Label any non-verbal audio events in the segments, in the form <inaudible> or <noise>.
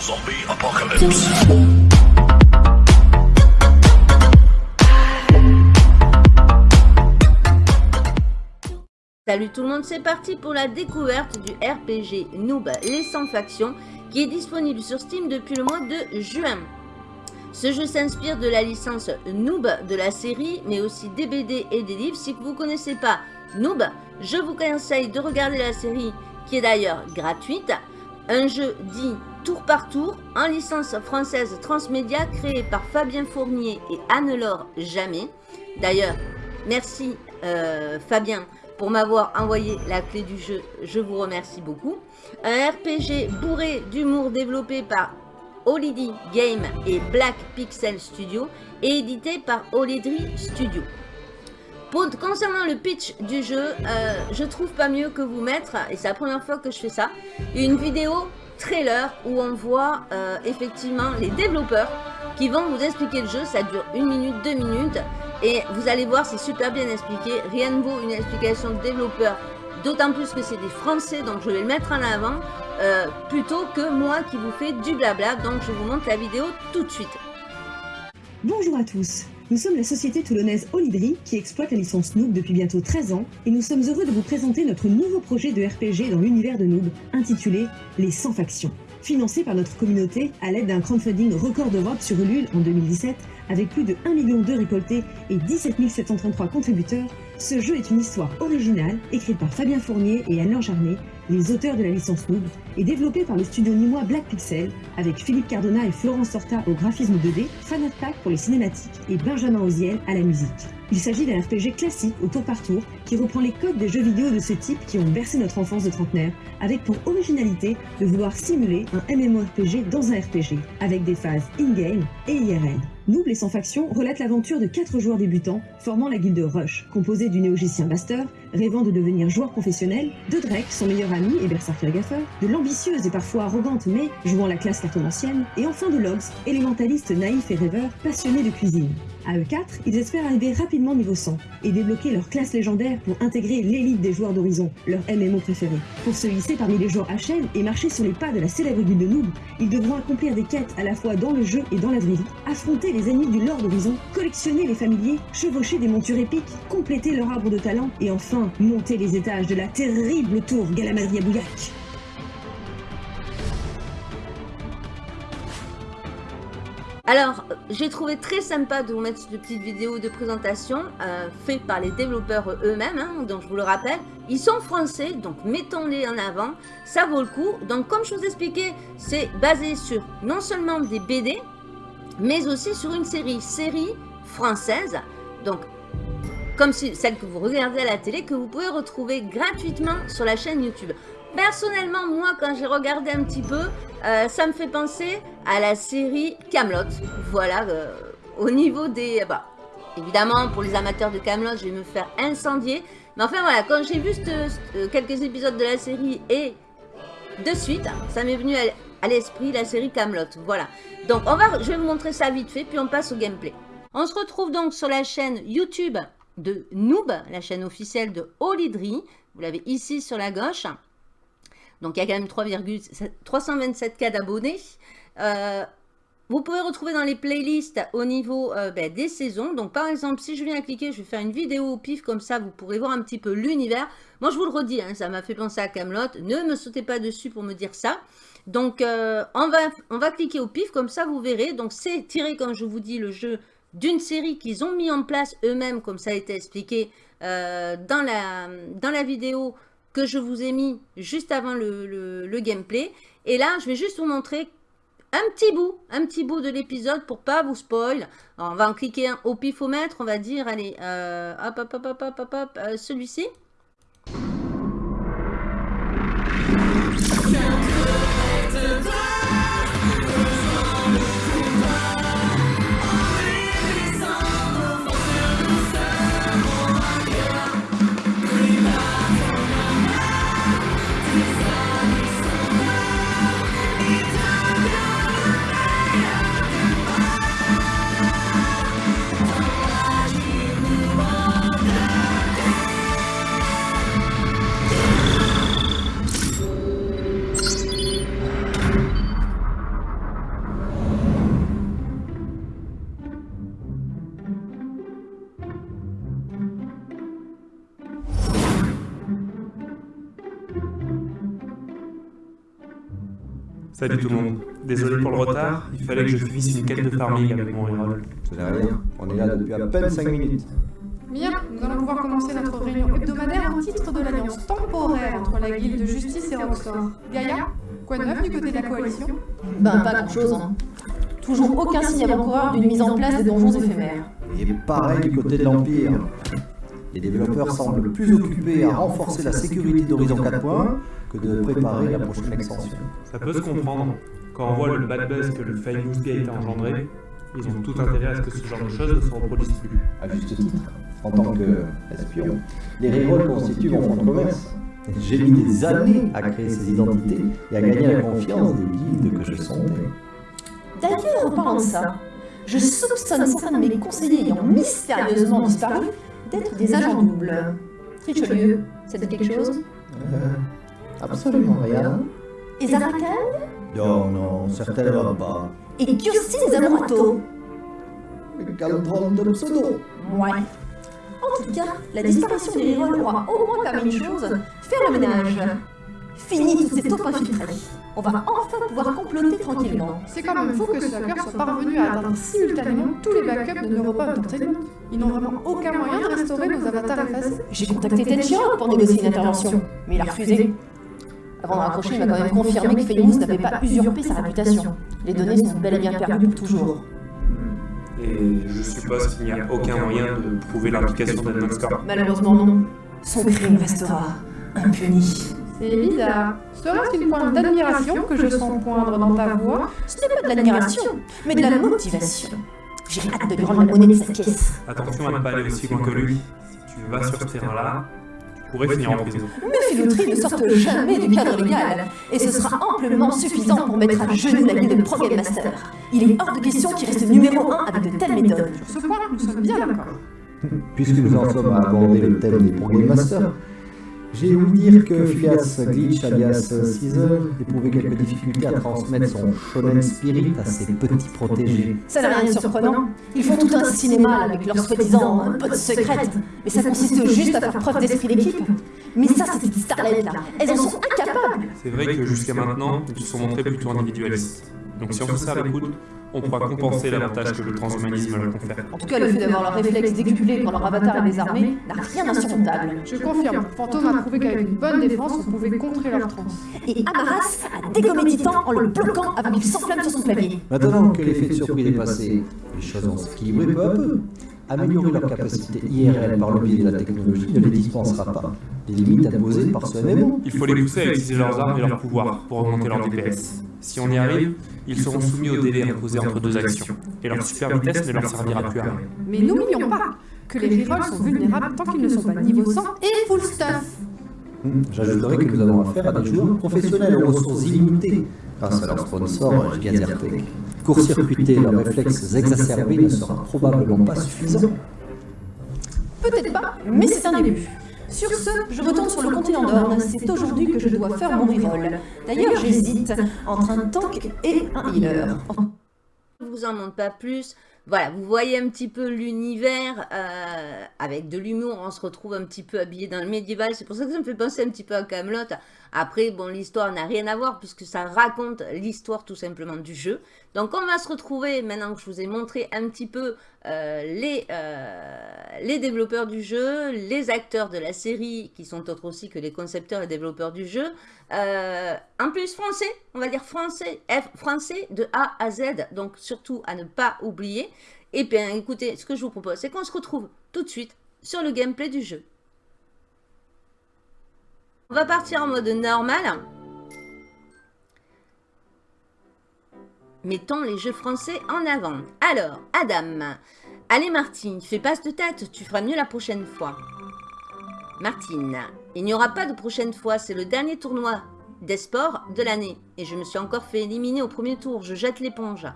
Zombie Apocalypse. Salut tout le monde, c'est parti pour la découverte du RPG Noob Les 100 Factions qui est disponible sur Steam depuis le mois de juin. Ce jeu s'inspire de la licence Noob de la série, mais aussi des BD et des livres. Si vous ne connaissez pas Noob, je vous conseille de regarder la série qui est d'ailleurs gratuite. Un jeu dit tour par tour en licence française transmédia créé par Fabien Fournier et Anne-Laure Jamais. D'ailleurs, merci euh, Fabien pour m'avoir envoyé la clé du jeu. Je vous remercie beaucoup. Un RPG bourré d'humour développé par Holiday Game et Black Pixel Studio et édité par Holiday Studio. Concernant le pitch du jeu, euh, je trouve pas mieux que vous mettre, et c'est la première fois que je fais ça, une vidéo trailer où on voit euh, effectivement les développeurs qui vont vous expliquer le jeu. Ça dure une minute, deux minutes. Et vous allez voir, c'est super bien expliqué. Rien ne vaut une explication de développeur, d'autant plus que c'est des Français, donc je vais le mettre en avant, euh, plutôt que moi qui vous fais du blabla. Donc je vous montre la vidéo tout de suite. Bonjour à tous, nous sommes la société toulonnaise Olydri qui exploite la licence Noob depuis bientôt 13 ans et nous sommes heureux de vous présenter notre nouveau projet de RPG dans l'univers de Noob intitulé Les 100 factions. Financé par notre communauté à l'aide d'un crowdfunding record d'Europe sur Ulule en 2017, avec plus de 1 million d'euros récoltés et 17 733 contributeurs, ce jeu est une histoire originale, écrite par Fabien Fournier et Alain Jarnet, les auteurs de la licence Noob, et développée par le studio nîmois Black Pixel, avec Philippe Cardona et Florence Sorta au graphisme 2D, Fanat Pack pour les cinématiques et Benjamin Oziel à la musique. Il s'agit d'un RPG classique au tour par tour qui reprend les codes des jeux vidéo de ce type qui ont bercé notre enfance de trentenaire, avec pour originalité de vouloir simuler un MMORPG dans un RPG, avec des phases in-game et IRL. Noob les sans factions relate l'aventure de quatre joueurs débutants formant la guilde Rush, composée du néogicien Master, rêvant de devenir joueur professionnel, de Drake, son meilleur ami et berserker gaffeur, de l'ambitieuse et parfois arrogante mais jouant la classe cartomancienne, et enfin de Logs, élémentaliste naïf et rêveur, passionné de cuisine. À eux 4 ils espèrent arriver rapidement niveau 100 et débloquer leur classe légendaire pour intégrer l'élite des joueurs d'Horizon, leur MMO préféré. Pour se hisser parmi les joueurs HL et marcher sur les pas de la célèbre guilde Noob, ils devront accomplir des quêtes à la fois dans le jeu et dans la vraie vie, affronter les ennemis du Lord d'Horizon, collectionner les familiers, chevaucher des montures épiques, compléter leur arbre de talent et enfin monter les étages de la terrible tour Galamadria Alors, j'ai trouvé très sympa de vous mettre cette petite vidéo de présentation euh, faite par les développeurs eux-mêmes, hein, donc je vous le rappelle. Ils sont français, donc mettons-les en avant, ça vaut le coup. Donc comme je vous expliquais, c'est basé sur non seulement des BD, mais aussi sur une série, série française, donc comme celle que vous regardez à la télé, que vous pouvez retrouver gratuitement sur la chaîne YouTube. Personnellement, moi, quand j'ai regardé un petit peu, euh, ça me fait penser à la série Camelot. Voilà, euh, au niveau des... Bah, évidemment, pour les amateurs de Camelot, je vais me faire incendier. Mais enfin, voilà, quand j'ai vu euh, quelques épisodes de la série et de suite, ça m'est venu à, l'esprit la série Camelot. Voilà. Donc, on va, je vais vous montrer ça vite fait, puis on passe au gameplay. On se retrouve donc sur la chaîne YouTube de Noob, la chaîne officielle de Olydri. Vous l'avez ici sur la gauche. Donc, il y a quand même 327 cas d'abonnés. Euh, vous pouvez retrouver dans les playlists au niveau euh, ben, des saisons. Donc, par exemple, si je viens cliquer, je vais faire une vidéo au pif. Comme ça, vous pourrez voir un petit peu l'univers. Moi, je vous le redis, hein, ça m'a fait penser à Camelot. Ne me sautez pas dessus pour me dire ça. Donc, euh, on, va, on va cliquer au pif. Comme ça, vous verrez. Donc, c'est tiré, comme je vous dis, le jeu d'une série qu'ils ont mis en place eux-mêmes, comme ça a été expliqué dans, la, dans la vidéo que je vous ai mis juste avant le, gameplay. Et là, je vais juste vous montrer un petit bout, un petit bout de l'épisode pour pas vous spoil. on va en cliquer au pifomètre, on va dire, allez, euh, hop, hop, hop, hop, hop, hop, euh, celui-ci. Salut tout le monde. Désolé pour le retard, il fallait que je finisse une quête de farming avec mon reroll. Ce n'est rien, on est là depuis à peine 5 minutes. Bien, nous allons pouvoir commencer notre réunion hebdomadaire au titre de l'alliance temporaire entre la guilde de justice et Roxor. Gaïa, quoi de neuf du côté de la coalition? Ben pas grand chose. Hein. Toujours aucun signe avant-coureur d'une mise en place des donjons éphémères. Et pareil du côté de l'Empire. Les développeurs semblent plus occupés à renforcer la sécurité d'Horizon 4.1 que de préparer la prochaine extension. Ça peut se comprendre. Quand on voit le bad buzz que le Famous Gate a engendré, ils ont tout intérêt à ce que ce genre de choses ne se reproduisent plus. À juste titre, en tant qu'espion, les rerolls constituent mon fonds de commerce. J'ai mis des années à créer ces identités et à gagner la confiance des guildes que je sondais. D'ailleurs, en parlant de ça, je soupçonne certains de mes conseillers ayant mystérieusement disparu d'être des agents doubles. Richelieu, ça dit quelque chose? Euh, absolument rien. Et Zarakan Non, non, certainement pas. Et Kirsten Zamorato Le calendron de pseudo. Ouais. En tout cas, la disparition des rerolls aura au moins permis une chose, faire le ménage. Fini toute cette taupe infiltrée. On va enfin pouvoir comploter tranquillement. C'est quand même fou que ce hacker soit parvenu à atteindre simultanément tous les backups de Neuropa Entertainment. Ils n'ont vraiment aucun moyen de restaurer nos avatars effacés. J'ai contacté Ted Chiang pour négocier une intervention, mais il a refusé. Avant de raccrocher, il m'a quand même confirmé que Famous n'avait pas usurpé sa réputation. Les données sont bel et bien perdues pour toujours. Et je suppose qu'il n'y a aucun moyen de prouver l'implication d'Edmund Score. Malheureusement non. Son crime restera impuni. C'est bizarre. Serait-ce une pointe d'admiration que je sens poindre dans ta voix Ce n'est pas de l'admiration, mais de la motivation. J'ai hâte de lui rendre la monnaie de sa caisse. Attention à ne pas aller aussi loin que lui. Si tu vas sur ce terrain-là, tu pourrais finir en prison. Mes filouteries ne sortent jamais du cadre légal, et ce sera amplement suffisant pour mettre à genoux la guilde de Pro Game Master. Il est hors de question qu'il reste numéro 1 avec de telles méthodes. Sur ce point, nous sommes bien d'accord. Puisque nous en sommes à aborder le thème des Pro Game Masters, j'ai ouï dire que Phileas Glitch alias Caesar éprouvait quelques difficultés à transmettre son shonen spirit à ses petits protégés. Ça n'a rien de surprenant. Ils font tout un cinéma avec leur soi-disant potes secrètes, mais ça consiste juste à faire preuve d'esprit d'équipe. Mais ça, c'est des starlettes là, elles en sont incapables C'est vrai que jusqu'à maintenant, ils se sont montrés plutôt individualistes. Donc si on serre les coudes, on pourra compenser l'avantage que le transhumanisme leur confère. En tout cas, le fait d'avoir leur réflexe décuplé quand leur avatar est désarmé n'a rien d'insurmontable. Je confirme, Fantôme a prouvé qu'avec une bonne défense, on pouvait contrer leur trans. Et Amaras a dégommé Titan en le bloquant avant qu'il s'enflamme sur son clavier. Maintenant que l'effet de surprise est passé, les choses vont s'équilibrer peu à peu. Améliorer leur capacité IRL par le biais de la technologie ne les dispensera pas des limites imposées par ce MMO. Il faut les pousser à utiliser leurs armes et leurs pouvoirs pour augmenter leur DPS. Si on y arrive, ils seront soumis au délai imposé entre deux actions, et leur super vitesse ne leur servira plus à rien. Mais n'oublions pas que les rerolls sont vulnérables tant qu'ils ne sont pas niveau 100 et full stuff. Hmm, J'ajouterai que nous avons affaire à des joueurs professionnels aux ressources illimitées grâce à leur sponsor Gazertech. Court-circuiter leurs réflexes exacerbés ne sera probablement pas suffisant. Peut-être pas, mais c'est un début. Sur ce, je retourne sur le continent d'Orne. C'est aujourd'hui que je dois faire mon reroll. D'ailleurs, j'hésite entre un tank et un healer. Je vous en montre pas plus. Voilà, vous voyez un petit peu l'univers euh, avec de l'humour. On se retrouve un petit peu habillé dans le médiéval. C'est pour ça que ça me fait penser un petit peu à Camelot. Après, bon, l'histoire n'a rien à voir puisque ça raconte l'histoire tout simplement du jeu. Donc, on va se retrouver maintenant que je vous ai montré un petit peu euh, les, euh, les développeurs du jeu, les acteurs de la série qui sont autres aussi que les concepteurs et développeurs du jeu. Euh, en plus, français, on va dire français, F, français de A à Z. Donc, surtout à ne pas oublier. Et bien, écoutez, ce que je vous propose, c'est qu'on se retrouve tout de suite sur le gameplay du jeu. On va partir en mode normal. Mettons les jeux français en avant. Alors, Adam. Allez Martine, fais passe de tête, tu feras mieux la prochaine fois. Martine. Il n'y aura pas de prochaine fois, c'est le dernier tournoi des sports de l'année. Et je me suis encore fait éliminer au premier tour, je jette l'éponge.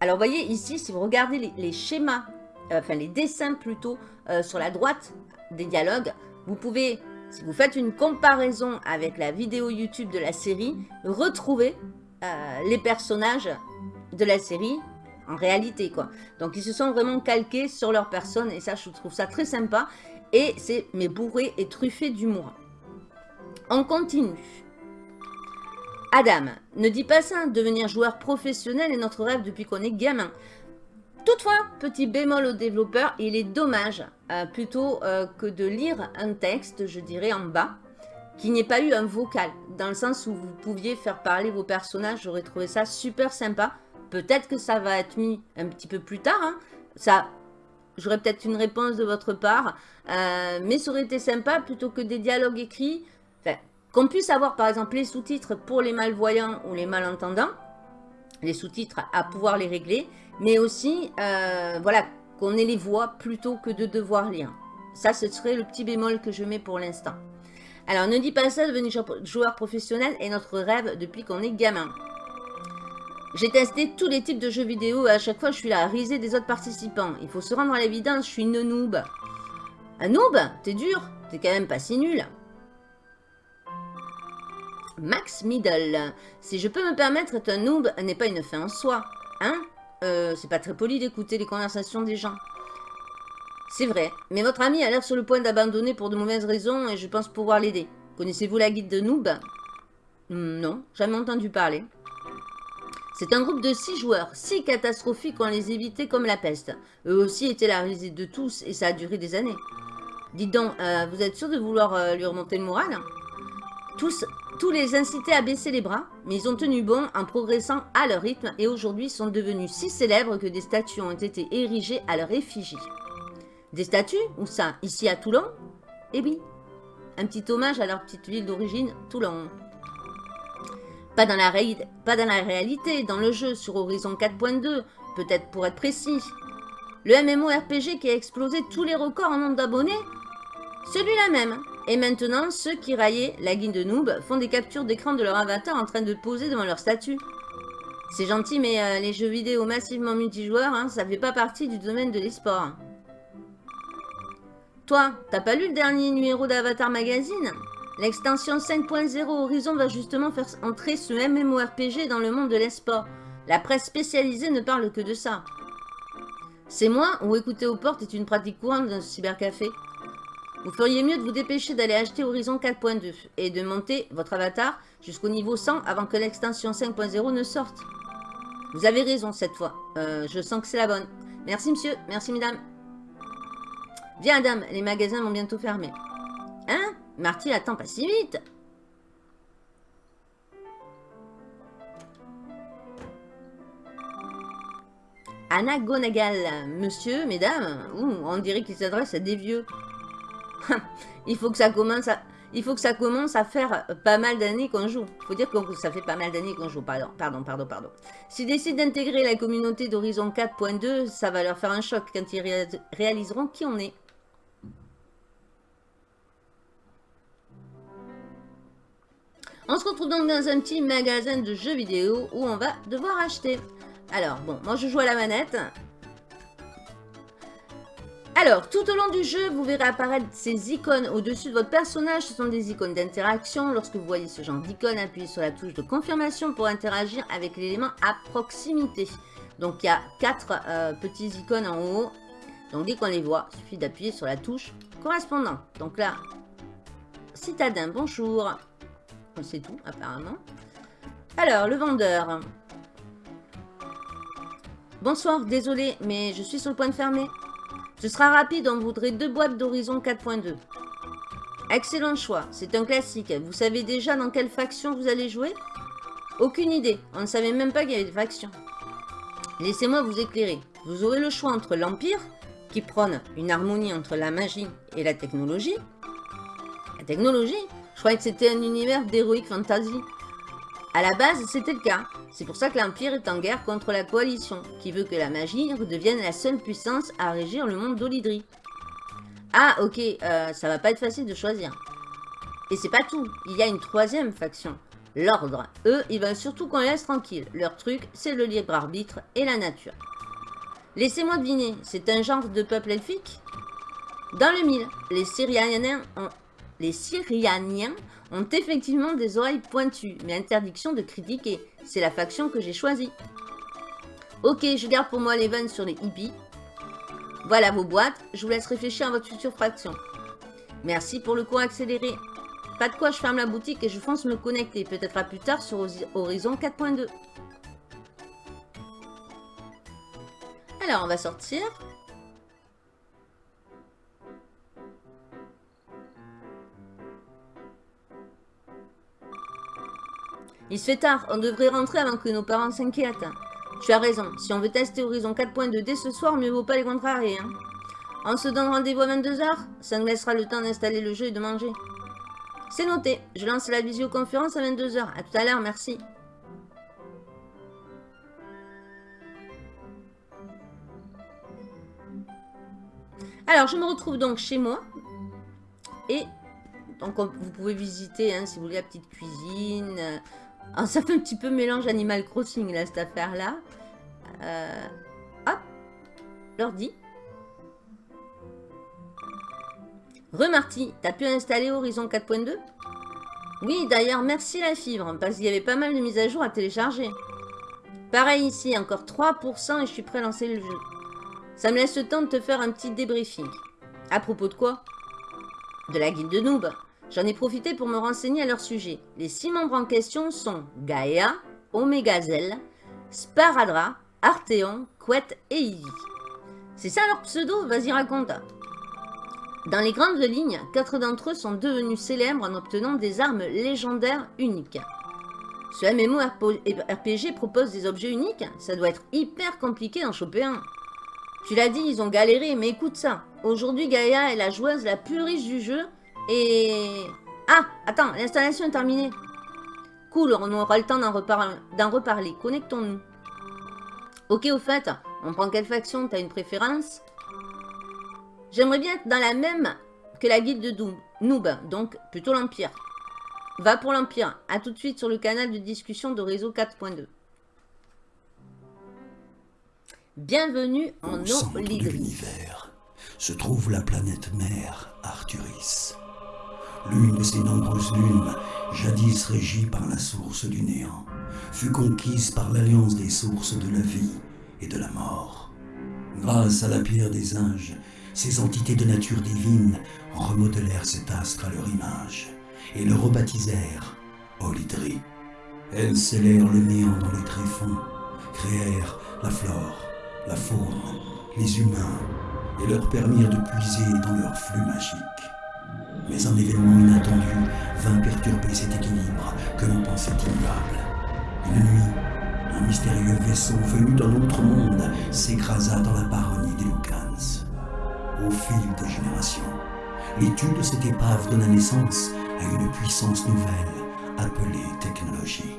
Alors, voyez ici, si vous regardez les, schémas, euh, enfin les dessins plutôt, euh, sur la droite des dialogues, vous pouvez si vous faites une comparaison avec la vidéo YouTube de la série, retrouvez euh, les personnages de la série en réalité. quoi. Donc ils se sont vraiment calqués sur leur personne et ça je trouve ça très sympa. Et c'est mais bourré et truffé d'humour. On continue. Adam, ne dis pas ça, devenir joueur professionnel est notre rêve depuis qu'on est gamin. Toutefois, petit bémol au développeur, il est dommage, euh, plutôt euh, que de lire un texte, je dirais en bas, qu'il n'y ait pas eu un vocal, dans le sens où vous pouviez faire parler vos personnages, j'aurais trouvé ça super sympa. Peut-être que ça va être mis un petit peu plus tard, hein. ça, j'aurais peut-être une réponse de votre part, euh, mais ça aurait été sympa plutôt que des dialogues écrits, qu'on puisse avoir par exemple les sous-titres pour les malvoyants ou les malentendants, les sous-titres à pouvoir les régler, mais aussi, euh, voilà, qu'on ait les voix plutôt que de devoir lire. Ça, ce serait le petit bémol que je mets pour l'instant. Alors, ne dis pas ça, devenir joueur professionnel est notre rêve depuis qu'on est gamin. J'ai testé tous les types de jeux vidéo et à chaque fois, je suis là à riser des autres participants. Il faut se rendre à l'évidence, je suis une noob. Un noob? T'es dur? T'es quand même pas si nul. Max Middle. Si je peux me permettre, être un noob n'est pas une fin en soi. Hein? Euh, c'est pas très poli d'écouter les conversations des gens. C'est vrai, mais votre ami a l'air sur le point d'abandonner pour de mauvaises raisons et je pense pouvoir l'aider. Connaissez-vous la guide de Noob? Hmm, Non, jamais entendu parler. C'est un groupe de six joueurs, si catastrophiques qu'on les évitait comme la peste. Eux aussi étaient la risée de tous et ça a duré des années. Dites donc, euh, vous êtes sûr de vouloir euh, lui remonter le moral? Tous tous les incitaient à baisser les bras, mais ils ont tenu bon en progressant à leur rythme et aujourd'hui sont devenus si célèbres que des statues ont été érigées à leur effigie. Des statues Où ça Ici à Toulon? Eh oui, un petit hommage à leur petite ville d'origine, Toulon. Pas dans, la pas dans la réalité, dans le jeu, sur Horizon 4.2, peut-être pour être précis. Le MMORPG qui a explosé tous les records en nombre d'abonnés? Celui-là même, et maintenant, ceux qui raillaient la guine de noob font des captures d'écran de leur avatar en train de poser devant leur statue. C'est gentil, mais euh, les jeux vidéo massivement multijoueurs, hein, ça fait pas partie du domaine de l'esport. Toi, t'as pas lu le dernier numéro d'Avatar Magazine? L'extension 5.0 Horizon va justement faire entrer ce MMORPG dans le monde de l'esport. La presse spécialisée ne parle que de ça. C'est moi ou écouter aux portes est une pratique courante dans ce cybercafé? Vous feriez mieux de vous dépêcher d'aller acheter Horizon 4.2 et de monter votre avatar jusqu'au niveau 100 avant que l'extension 5.0 ne sorte. Vous avez raison cette fois. Euh, je sens que c'est la bonne. Merci monsieur, merci mesdames. Viens Adam, les magasins vont bientôt fermer. Hein? Marty attend pas si vite. Anna Gonagal, monsieur, mesdames, on dirait qu'il s'adresse à des vieux. <laughs> il faut que ça commence à... Il faut que ça commence à faire pas mal d'années qu'on joue. Il faut dire que ça fait pas mal d'années qu'on joue. Pardon, pardon, pardon, pardon. S'ils décident d'intégrer la communauté d'Horizon 4.2, ça va leur faire un choc quand ils réaliseront qui on est. On se retrouve donc dans un petit magasin de jeux vidéo où on va devoir acheter. Alors, bon, moi je joue à la manette. Alors, tout au long du jeu, vous verrez apparaître ces icônes au-dessus de votre personnage. Ce sont des icônes d'interaction. Lorsque vous voyez ce genre d'icône, appuyez sur la touche de confirmation pour interagir avec l'élément à proximité. Donc, il y a quatre euh, petits icônes en haut. Donc, dès qu'on les voit, il suffit d'appuyer sur la touche correspondante. Donc là, citadin, bonjour. C'est tout, apparemment. Alors, le vendeur. Bonsoir, désolé, mais je suis sur le point de fermer. Ce sera rapide, on voudrait deux boîtes d'Horizon 4.2. Excellent choix, c'est un classique. Vous savez déjà dans quelle faction vous allez jouer? Aucune idée, on ne savait même pas qu'il y avait des factions. Laissez-moi vous éclairer. Vous aurez le choix entre l'Empire, qui prône une harmonie entre la magie et la technologie. La technologie Je croyais que c'était un univers d'héroïque fantasy. À la base, c'était le cas. C'est pour ça que l'Empire est en guerre contre la Coalition, qui veut que la magie redevienne la seule puissance à régir le monde d'Olydri. Ah, ok, euh, ça va pas être facile de choisir. Et c'est pas tout, il y a une troisième faction, l'Ordre. Eux, ils veulent surtout qu'on les laisse tranquille. Leur truc, c'est le libre arbitre et la nature. Laissez-moi deviner, c'est un genre de peuple elfique? Dans le mille, les Syrianiens ont les Syrianiens ont effectivement des oreilles pointues, mais interdiction de critiquer. C'est la faction que j'ai choisie. Ok, je garde pour moi les vannes sur les hippies. Voilà vos boîtes, je vous laisse réfléchir à votre future faction. Merci pour le cours accéléré. Pas de quoi, je ferme la boutique et je fonce me connecter. Peut-être à plus tard sur Horizon 4.2. Alors, on va sortir. Il se fait tard, on devrait rentrer avant que nos parents s'inquiètent. Tu as raison, si on veut tester Horizon 4.2 dès ce soir, mieux vaut pas les contrarier. Hein. On se donne rendez-vous à 22h Ça nous laissera le temps d'installer le jeu et de manger. C'est noté, je lance la visioconférence à 22h. A tout à l'heure, merci. Alors, je me retrouve donc chez moi. Et donc, vous pouvez visiter, hein, si vous voulez, la petite cuisine. Ah, ça fait un petit peu mélange Animal Crossing, là, cette affaire-là. Euh, hop, l'ordi. Remarty, t'as pu installer Horizon 4.2 Oui, d'ailleurs, merci la fibre, parce qu'il y avait pas mal de mises à jour à télécharger. Pareil ici, encore 3% et je suis prêt à lancer le jeu. Ça me laisse le temps de te faire un petit débriefing. À propos de quoi? De la guilde de noob. J'en ai profité pour me renseigner à leur sujet. Les six membres en question sont Gaia, Omegazel, Sparadra, Arteon, Quet et Ivy. C'est ça leur pseudo? Vas-y raconte. Dans les grandes lignes, quatre d'entre eux sont devenus célèbres en obtenant des armes légendaires uniques. Ce MMORPG propose des objets uniques, ça doit être hyper compliqué d'en choper un. Tu l'as dit, ils ont galéré, mais écoute ça. Aujourd'hui, Gaïa est la joueuse la plus riche du jeu et... Ah, attends, l'installation est terminée. Cool, on aura le temps d'en reparler. Connectons-nous. Ok, au fait, on prend quelle faction? T'as une préférence? J'aimerais bien être dans la même que la guilde de Noob, donc plutôt l'Empire. Va pour l'Empire. A tout de suite sur le canal de discussion de réseau 4.2. Bienvenue en Au de l'univers se trouve la planète mère Arturis. L'une de ces nombreuses lunes, jadis régie par la source du néant, fut conquise par l'alliance des sources de la vie et de la mort. Grâce à la pierre des anges, ces entités de nature divine remodelèrent cet astre à leur image et le rebaptisèrent Olydri. Elles scellèrent le néant dans les tréfonds, créèrent la flore, la faune, les humains et leur permirent de puiser dans leur flux magique. Mais un événement inattendu vint perturber cet équilibre que l'on pensait immuable. Une nuit, un mystérieux vaisseau venu d'un autre monde s'écrasa dans la baronnie des Lucans. Au fil des générations, l'étude de cette épave donna naissance à une puissance nouvelle appelée technologie.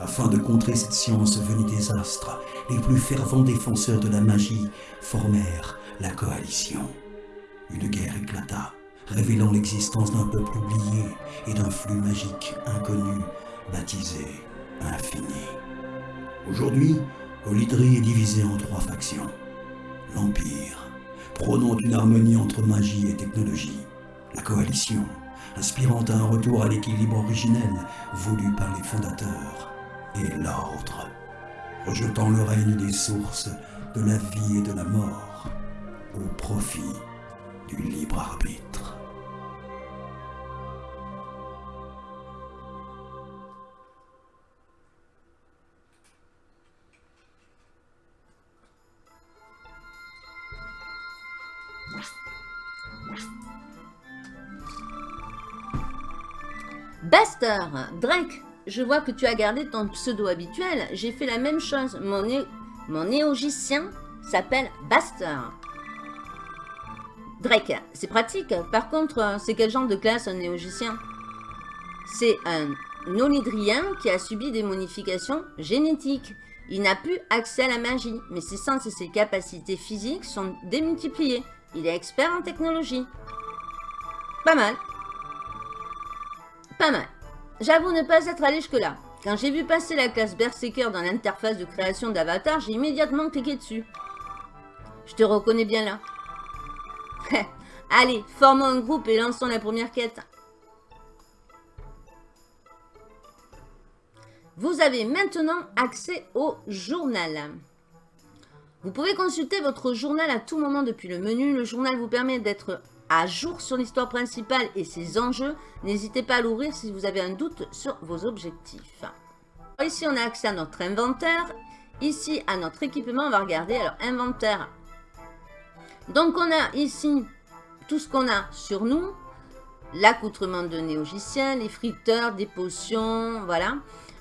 Afin de contrer cette science venue des astres, les plus fervents défenseurs de la magie formèrent la coalition. Une guerre éclata révélant l'existence d'un peuple oublié et d'un flux magique inconnu, baptisé Infini. Aujourd'hui, Olydri est divisé en trois factions. L'Empire, prônant une harmonie entre magie et technologie. La Coalition, inspirant un retour à l'équilibre originel voulu par les fondateurs. Et l'Ordre, rejetant le règne des sources de la vie et de la mort au profit du libre arbitre. Baster, Drake, je vois que tu as gardé ton pseudo habituel. J'ai fait la même chose. Mon, Mon néogicien s'appelle Baster. Drake, c'est pratique. Par contre, c'est quel genre de classe un néogicien C'est un onidrien qui a subi des modifications génétiques. Il n'a plus accès à la magie, mais ses sens et ses capacités physiques sont démultipliées. Il est expert en technologie. Pas mal. J'avoue ne pas être allé jusque-là. Quand j'ai vu passer la classe Berserker dans l'interface de création d'avatar, j'ai immédiatement cliqué dessus. Je te reconnais bien là. <laughs> Allez, formons un groupe et lançons la première quête. Vous avez maintenant accès au journal. Vous pouvez consulter votre journal à tout moment depuis le menu. Le journal vous permet d'être à jour sur l'histoire principale et ses enjeux. N'hésitez pas à l'ouvrir si vous avez un doute sur vos objectifs. Ici, on a accès à notre inventaire. Ici, à notre équipement, on va regarder. Alors, inventaire. Donc, on a ici tout ce qu'on a sur nous. L'accoutrement de néogicien, les friteurs, des potions, voilà.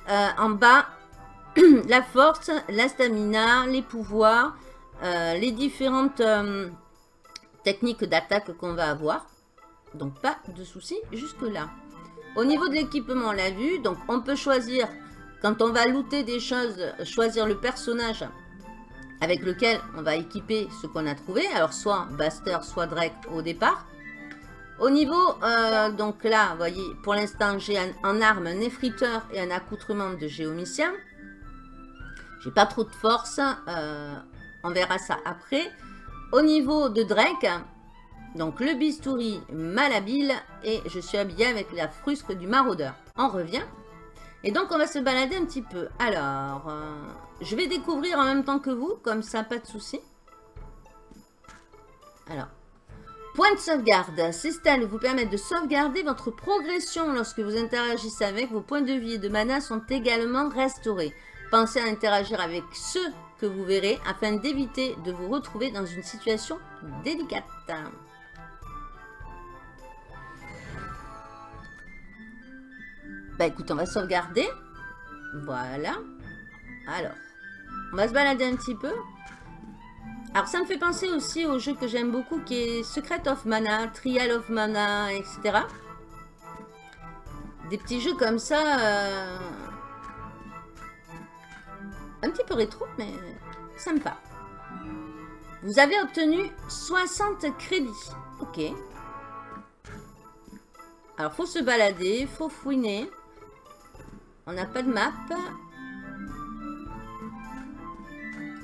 Euh, en bas, <clears throat> la force, la stamina, les pouvoirs, euh, les différentes euh, techniques d'attaque qu'on va avoir. Donc pas de soucis jusque là. Au niveau de l'équipement, on l'a vu. Donc on peut choisir, quand on va looter des choses, choisir le personnage avec lequel on va équiper ce qu'on a trouvé. Alors soit Baster, soit Drake au départ. Au niveau, euh, donc là, vous voyez, pour l'instant, j'ai en arme un effriteur et un accoutrement de géomicien. J'ai pas trop de force. Euh, on verra ça après. Au niveau de Drake, donc le bistouri malhabile et je suis habillée avec la frusque du maraudeur. On revient. Et donc on va se balader un petit peu. Alors, euh, je vais découvrir en même temps que vous, comme ça, pas de souci. Alors, Point de sauvegarde. Ces stalles vous permettent de sauvegarder votre progression lorsque vous interagissez avec. Vos points de vie et de mana sont également restaurés. Pensez à interagir avec ceux que vous verrez afin d'éviter de vous retrouver dans une situation délicate. Bah écoute, on va sauvegarder. Voilà. Alors, on va se balader un petit peu. Alors ça me fait penser aussi au jeu que j'aime beaucoup qui est Secret of Mana, Trial of Mana, etc. Des petits jeux comme ça, euh, un petit peu rétro, mais sympa. Vous avez obtenu 60 crédits. Ok. Alors, faut se balader, faut fouiner. On n'a pas de map.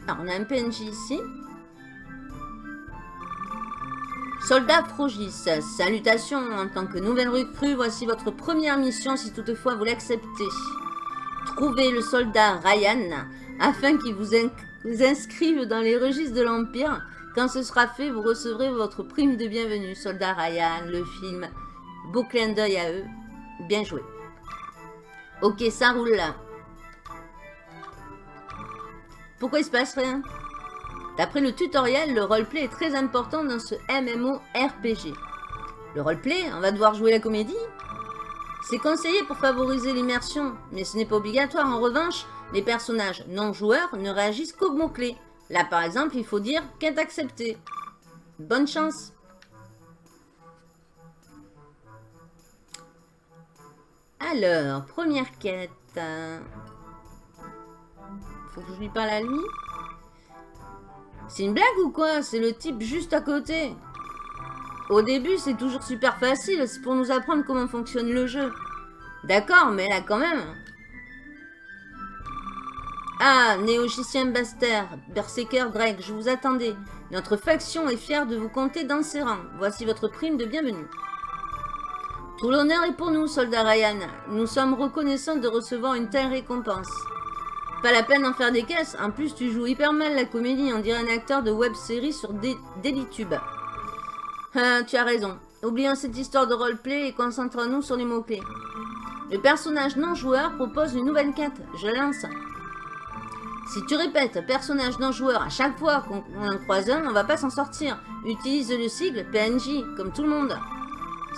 Alors, on a un PNJ ici. Soldat Frogis, salutations en tant que nouvelle recrue, voici votre première mission si toutefois vous l'acceptez. Trouvez le soldat Ryan afin qu'il vous, inscrive dans les registres de l'Empire. Quand ce sera fait, vous recevrez votre prime de bienvenue. Soldat Ryan, le film, beau clin d'œil à eux, bien joué. Ok, ça roule là. Pourquoi il se passe rien? D'après le tutoriel, le roleplay est très important dans ce MMORPG. Le roleplay, on va devoir jouer la comédie? C'est conseillé pour favoriser l'immersion, mais ce n'est pas obligatoire. En revanche, les personnages non-joueurs ne réagissent qu'aux mots-clés. Là, par exemple, il faut dire « quête acceptée ». Bonne chance Alors, première quête. Faut que je lui parle à lui c'est une blague ou quoi? C'est le type juste à côté. Au début, c'est toujours super facile, c'est pour nous apprendre comment fonctionne le jeu. D'accord, mais là quand même. Ah, Néogicien Baster, Berserker Drake, je vous attendais. Notre faction est fière de vous compter dans ses rangs. Voici votre prime de bienvenue. Tout l'honneur est pour nous, soldat Ryan. Nous sommes reconnaissants de recevoir une telle récompense. Pas la peine d'en faire des caisses. En plus, tu joues hyper mal la comédie. On dirait un acteur de web-série sur Delitube. Ah, tu as raison. Oublions cette histoire de roleplay et concentrons-nous sur les mots-clés. Le personnage non-joueur propose une nouvelle quête. Je lance. Si tu répètes personnage non-joueur à chaque fois qu'on en croise un, on va pas s'en sortir. Utilise le sigle PNJ, comme tout le monde.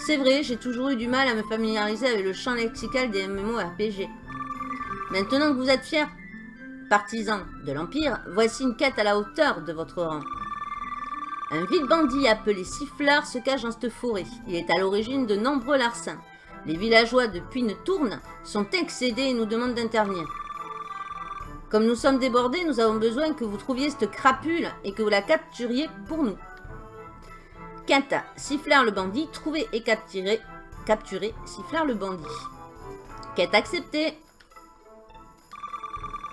C'est vrai, j'ai toujours eu du mal à me familiariser avec le champ lexical des MMORPG. Maintenant que vous êtes fiers Partisans de l'Empire, voici une quête à la hauteur de votre rang. Un vide bandit appelé Siffleur se cache dans cette forêt. Il est à l'origine de nombreux larcins. Les villageois de Puine-Tourne sont excédés et nous demandent d'intervenir. Comme nous sommes débordés, nous avons besoin que vous trouviez cette crapule et que vous la capturiez pour nous. Quête Siffleur le bandit, trouver et capturer, capturer Siffleur le bandit. Quête acceptée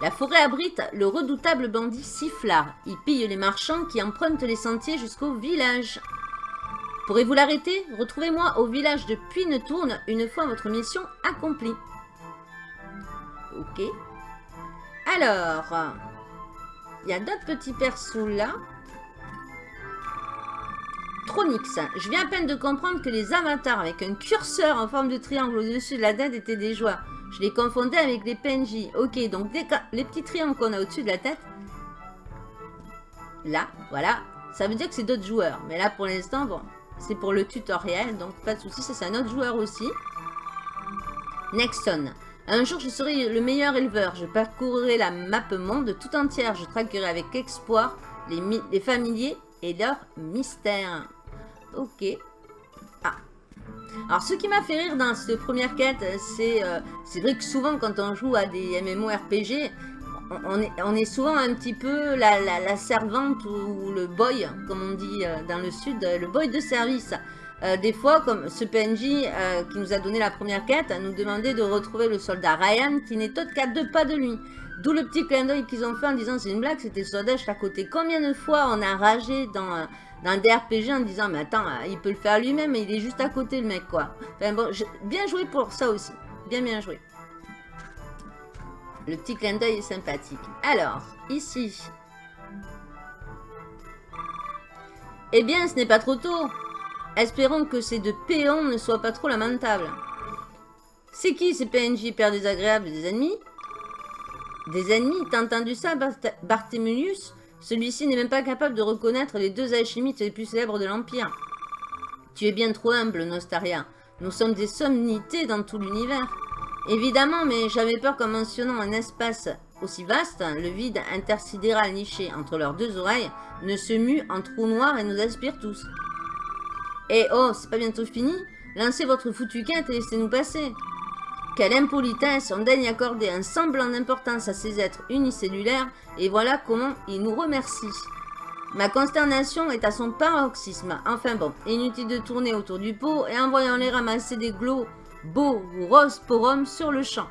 la forêt abrite le redoutable bandit Sifflard. Il pille les marchands qui empruntent les sentiers jusqu'au village. Pourrez-vous l'arrêter? Retrouvez-moi au village de Puine-Tourne une fois votre mission accomplie. Ok. Alors, il y a d'autres petits persos là. Tronix, je viens à peine de comprendre que les avatars avec un curseur en forme de triangle au-dessus de la tête étaient des joueurs. Je les confondais avec les PNJ. Ok, donc les petits triangles qu'on a au-dessus de la tête, là, voilà, ça veut dire que c'est d'autres joueurs. Mais là, pour l'instant, bon, c'est pour le tutoriel, donc pas de souci, ça c'est un autre joueur aussi. Nexon. Un jour, je serai le meilleur éleveur. Je parcourrai la map monde tout entière. Je traquerai avec espoir les, familiers et leurs mystères. Ok. Ah. Alors, ce qui m'a fait rire dans cette première quête, c'est euh, c'est vrai que souvent, quand on joue à des MMORPG, on est, souvent un petit peu la, la, servante ou, le boy, comme on dit euh, dans le sud, le boy de service. Euh, des fois, comme ce PNJ qui nous a donné la première quête, nous demandait de retrouver le soldat Ryan, qui n'est autre qu'à deux pas de lui. D'où le petit clin d'œil qu'ils ont fait en disant c'est une blague, c'était soldat à côté. Combien de fois on a ragé dans dans des RPG en disant mais attends, euh, il peut le faire lui-même, il est juste à côté le mec quoi. Bon, bien joué pour ça aussi. Bien bien joué. Le petit clin d'œil est sympathique. Alors, ici. Eh bien, ce n'est pas trop tôt. Espérons que ces deux péons ne soient pas trop lamentables. C'est qui ces PNJ père désagréables des ennemis? Des ennemis T'as entendu ça, Barthémélius celui-ci n'est même pas capable de reconnaître les deux alchimistes les plus célèbres de l'Empire. Tu es bien trop humble, Nostaria. Nous sommes des somnités dans tout l'univers. Évidemment, mais j'avais peur qu'en mentionnant un espace aussi vaste, le vide intersidéral niché entre leurs deux oreilles ne se mue en trou noir et nous aspire tous. Eh oh, c'est pas bientôt fini Lancez votre foutu quête et laissez-nous passer. Quelle impolitesse, on daigne accorder un semblant d'importance à ces êtres unicellulaires, et voilà comment ils nous remercient. Ma consternation est à son paroxysme. Enfin bon, inutile de tourner autour du pot, et envoyons-les ramasser des globos rosporum sur le champ.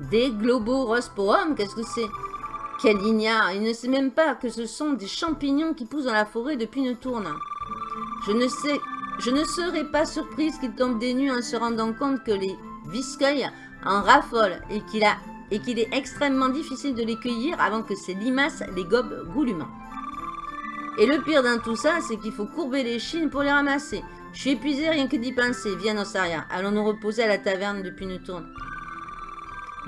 Des globos rosporum, qu'est-ce que c'est? Quel ignare, il ne sait même pas que ce sont des champignons qui poussent dans la forêt depuis une tourne. Je ne sais... Serais pas surprise qu'il tombe des nues en se rendant compte que les Viscueil en raffole et qu'il est extrêmement difficile de les cueillir avant que ces limaces les gobent goulûment. Et le pire dans tout ça, c'est qu'il faut courber les chines pour les ramasser. Je suis épuisé rien que d'y penser. Viens, Ossaria. Allons nous reposer à la taverne depuis une.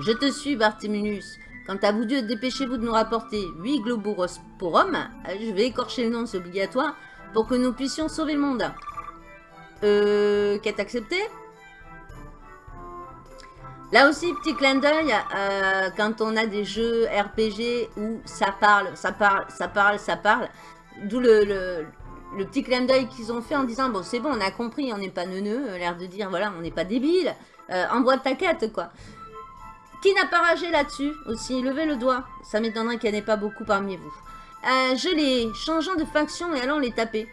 Je te suis, Barthéminus. Quant à vous deux, dépêchez-vous de nous rapporter 8 globoros-porum. Je vais écorcher le nom, c'est obligatoire, pour que nous puissions sauver le monde. Euh, quête acceptée Là aussi, petit clin d'œil, quand on a des jeux RPG où ça parle, ça parle, ça parle, ça parle, d'où le, le, petit clin d'œil qu'ils ont fait en disant, bon c'est bon, on a compris, on n'est pas neuneux, euh, l'air de dire, voilà, on n'est pas débile, euh, envoie ta quête, quoi. Qui n'a pas ragé là-dessus aussi Levez le doigt, ça m'étonnerait qu'il n'y en ait pas beaucoup parmi vous. Je les changeons de faction et allons les taper.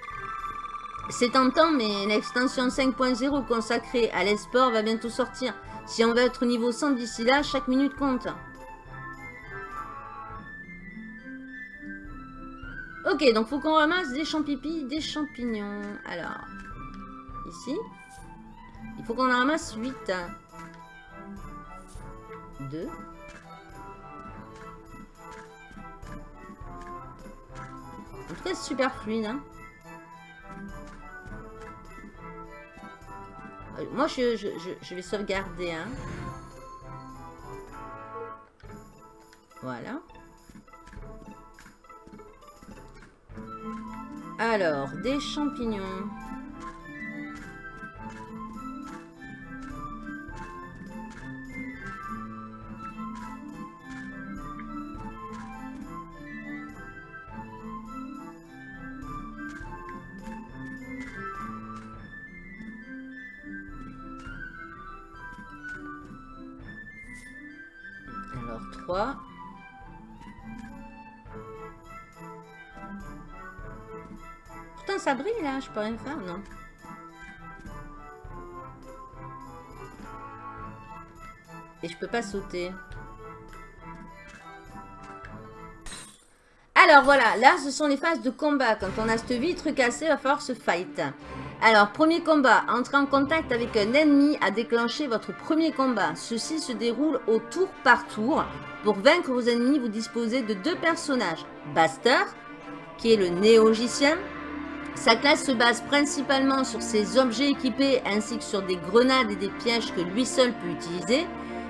C'est tentant, mais l'extension 5.0 consacrée à l'esport va bientôt sortir. Si on veut être niveau 100 d'ici là, chaque minute compte. Ok, donc faut qu'on ramasse des champignons, des champignons. Alors, ici, il faut qu'on en ramasse 8. 2. En tout c'est super fluide. Hein. Euh, moi, je, je, vais sauvegarder. Hein. Voilà. Alors, des champignons. Pourtant ça brille là, je peux rien faire, non? Et je peux pas sauter. Alors voilà, là ce sont les phases de combat. Quand on a cette vitre cassée, il va falloir se fight. Alors, premier combat. Entrer en contact avec un ennemi a déclenché votre premier combat. Ceci se déroule au tour par tour. Pour vaincre vos ennemis, vous disposez de deux personnages. Baster, qui est le néogicien, Sa classe se base principalement sur ses objets équipés ainsi que sur des grenades et des pièges que lui seul peut utiliser.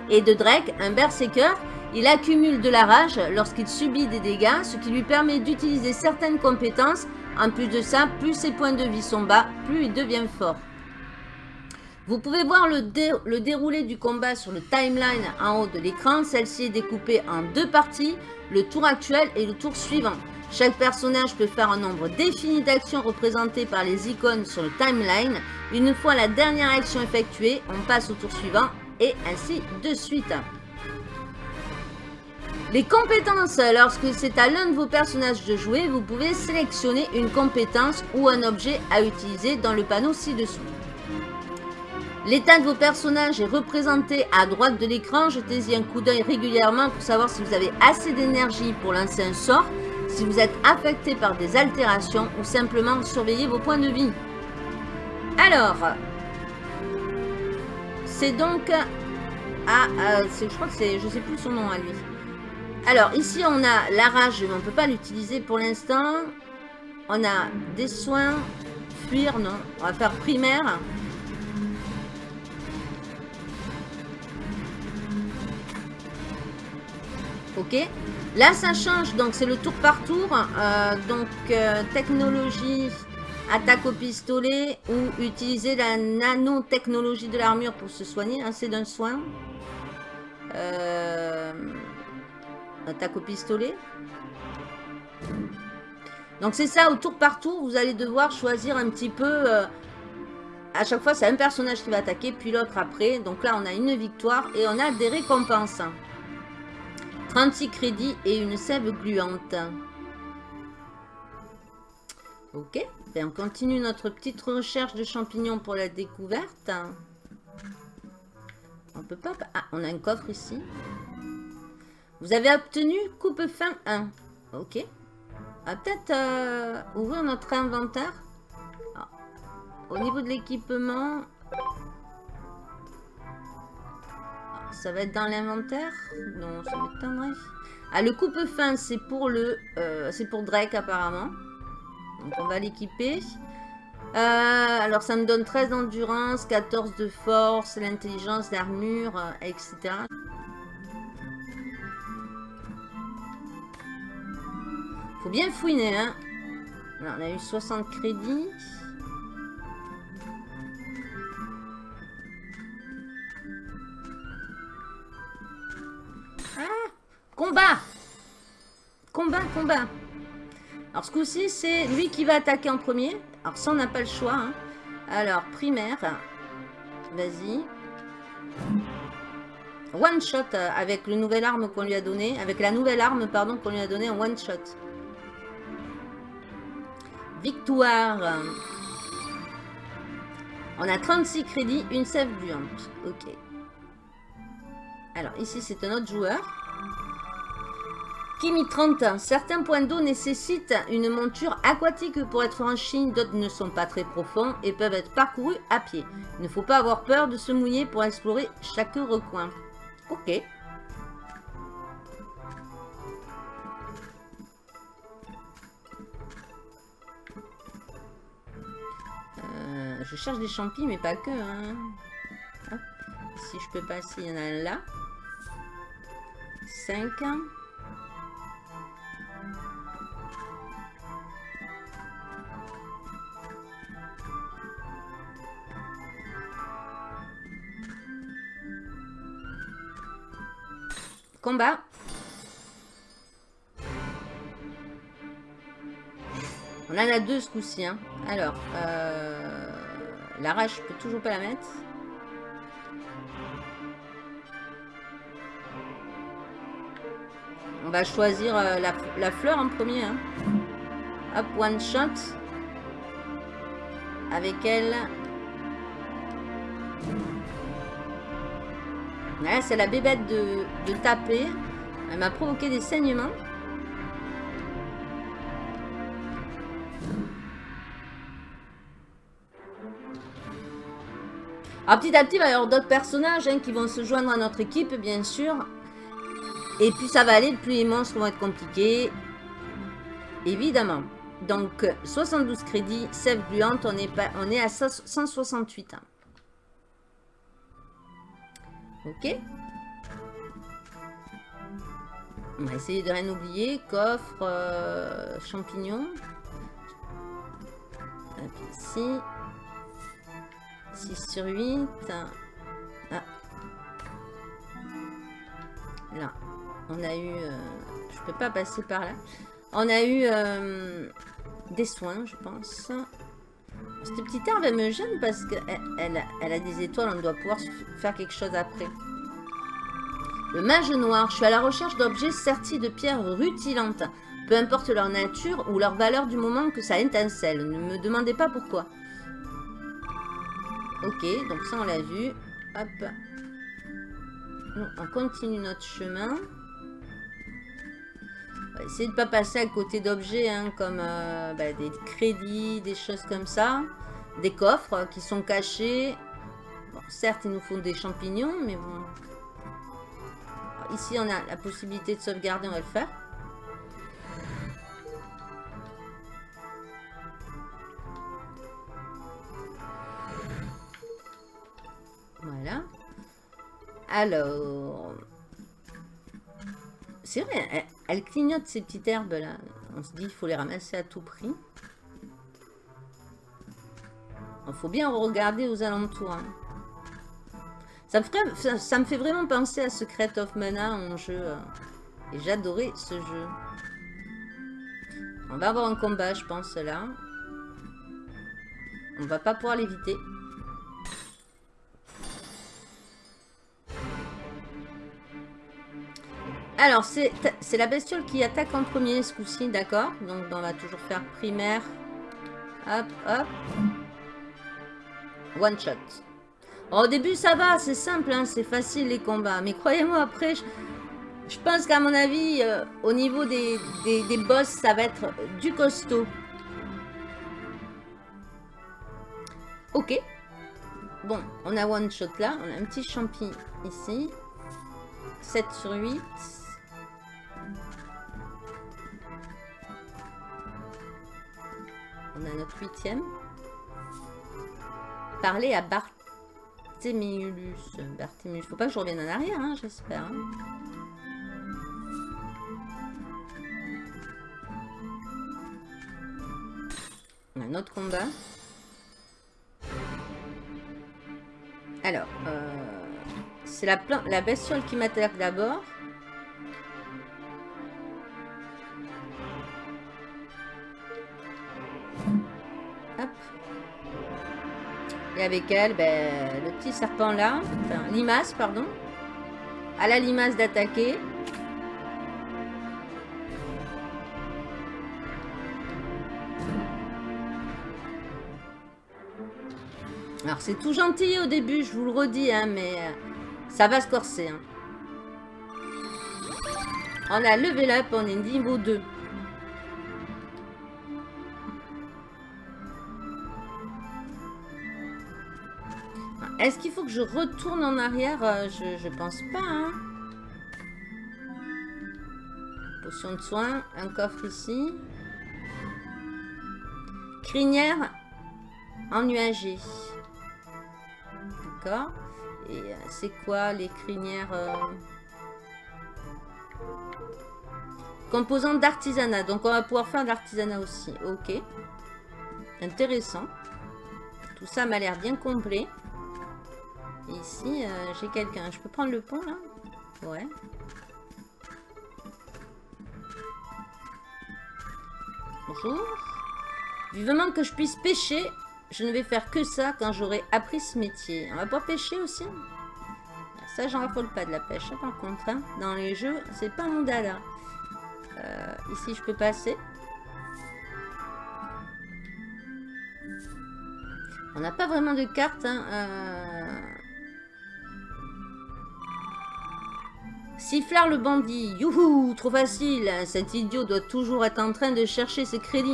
Et de Drake, un berserker, il accumule de la rage lorsqu'il subit des dégâts, ce qui lui permet d'utiliser certaines compétences. En plus de ça, plus ses points de vie sont bas, plus il devient fort. Vous pouvez voir le, déroulé du combat sur le timeline en haut de l'écran. Celle-ci est découpée en deux parties, le tour actuel et le tour suivant. Chaque personnage peut faire un nombre défini d'actions représentées par les icônes sur le timeline. Une fois la dernière action effectuée, on passe au tour suivant et ainsi de suite. Les compétences, lorsque c'est à l'un de vos personnages de jouer, vous pouvez sélectionner une compétence ou un objet à utiliser dans le panneau ci-dessous. L'état de vos personnages est représenté à droite de l'écran. Jetez-y un coup d'œil régulièrement pour savoir si vous avez assez d'énergie pour lancer un sort, si vous êtes affecté par des altérations ou simplement surveiller vos points de vie. Alors, c'est donc... Ah, euh, je crois que c'est... Je sais plus son nom à lui. Alors, ici, on a la rage, mais on ne peut pas l'utiliser pour l'instant. On a des soins, fuir, non. On va faire primaire. Ok. Là, ça change. Donc, c'est le tour par tour. Euh, donc, euh, technologie, attaque au pistolet ou utiliser la nanotechnologie de l'armure pour se soigner. Hein, c'est d'un soin. Euh, attaque au pistolet. Donc, c'est ça. Au tour par tour, vous allez devoir choisir un petit peu... à chaque fois, c'est un personnage qui va attaquer, puis l'autre après. Donc là, on a une victoire et on a des récompenses. 36 crédits et une sève gluante. Ok, ben, on continue notre petite recherche de champignons pour la découverte. On peut pas... Ah, on a un coffre ici. Vous avez obtenu coupe fin 1. Ok. Va peut-être euh, ouvrir notre inventaire. Ah. Au niveau de l'équipement, ça va être dans l'inventaire? Non, ça m'étonnerait. Ah, le coupe-fin, c'est pour le... Euh, c'est pour Drake, apparemment. Donc, on va l'équiper. Euh, alors, ça me donne 13 d'endurance, 14 de force, l'intelligence, l'armure, euh, etc. Faut bien fouiner, hein. on a eu 60 crédits. Combat Combat, combat Alors ce coup-ci, c'est lui qui va attaquer en premier. Alors ça, on n'a pas le choix. Hein. Alors, primaire. Vas-y. One shot euh, avec le nouvel arme qu'on lui a donné. Avec la nouvelle arme, pardon, qu'on lui a donné en one shot. Victoire. On a 36 crédits, une sève buante. Ok. Alors ici, c'est un autre joueur. Kimi 30. Certains points d'eau nécessitent une monture aquatique pour être franchis, d'autres ne sont pas très profonds et peuvent être parcourus à pied. Il ne faut pas avoir peur de se mouiller pour explorer chaque recoin. Ok. Euh, je cherche des champis, mais pas que. Hein. Si je peux passer, il y en a là. 5. Combat. On en a deux ce coup-ci. Hein. Alors, euh, la rage, je peux toujours pas la mettre. On va choisir euh, la, fleur en premier. Hein. Hop, one shot. Avec elle, c'est la bébête de, taper. Elle m'a provoqué des saignements. Alors petit à petit, il va y avoir d'autres personnages hein, qui vont se joindre à notre équipe, bien sûr. Et puis ça va aller, plus les monstres vont être compliqués. Évidemment. Donc, 72 crédits, sève gluante, on est, on est à 168. Ok. On va essayer de rien oublier. Coffre, euh, champignons. ici. 6 sur 8. Ah. Là. On a eu... Euh, je peux pas passer par là. On a eu euh, des soins, je pense. Cette petite herbe, elle me gêne parce qu'elle elle, a des étoiles. On doit pouvoir faire quelque chose après. Le mage noir. Je suis à la recherche d'objets sertis de pierres rutilantes. Peu importe leur nature ou leur valeur du moment que ça étincelle. Ne me demandez pas pourquoi. Ok, donc ça on l'a vu. Hop. On continue notre chemin. Essayer de ne pas passer à côté d'objets hein, comme euh, bah, des crédits, des choses comme ça. Des coffres qui sont cachés. Bon, certes, ils nous font des champignons, mais bon. ici, on a la possibilité de sauvegarder, on va le faire. Voilà. Alors... C'est vrai, elle, clignote ces petites herbes là. On se dit qu'il faut les ramasser à tout prix. Il faut bien regarder aux alentours. Hein. Ça, me ça, me fait vraiment penser à Secret of Mana en jeu. Euh, et j'adorais ce jeu. On va avoir un combat, je pense, là. On va pas pouvoir l'éviter. Alors, c'est la bestiole qui attaque en premier ce coup-ci, d'accord? Donc, on va toujours faire primaire. Hop, hop. One shot. au début, ça va, c'est simple, hein, c'est facile les combats. Mais croyez-moi, après, je, pense qu'à mon avis, euh, au niveau des, des, boss, ça va être du costaud. Ok. Bon, on a one shot là. On a un petit champi ici. 7 sur 8. On a notre huitième. Parler à Barthémius. Barthémius. Faut pas que je revienne en arrière, hein, j'espère. Hein. On a notre combat. Alors, euh, c'est la, la bestiole qui m'attaque d'abord. Et avec elle, ben, le petit serpent là, enfin limace, pardon. À la limace d'attaquer. Alors c'est tout gentil au début, je vous le redis, hein, mais euh, ça va se corser. Hein. On a level up, on est niveau 2. Est-ce qu'il faut que je retourne en arrière? Euh, je, pense pas. Hein. Potion de soin. Un coffre ici. Crinière ennuagée. D'accord. Et euh, c'est quoi les crinières euh... D'artisanat. Donc on va pouvoir faire de l'artisanat aussi. Ok. Intéressant. Tout ça m'a l'air bien complet. Ici, euh, j'ai quelqu'un. Je peux prendre le pont, là? Ouais. Bonjour. Vivement que je puisse pêcher, je ne vais faire que ça quand j'aurai appris ce métier. On va pas pêcher aussi? Ça, j'en raffole pas de la pêche, par contre. Hein. Dans les jeux, c'est pas mon dada. Euh, ici, je peux passer. On n'a pas vraiment de carte. Hein. Euh, Sifflard le bandit. Youhou, trop facile. Cet idiot doit toujours être en train de chercher ses crédits.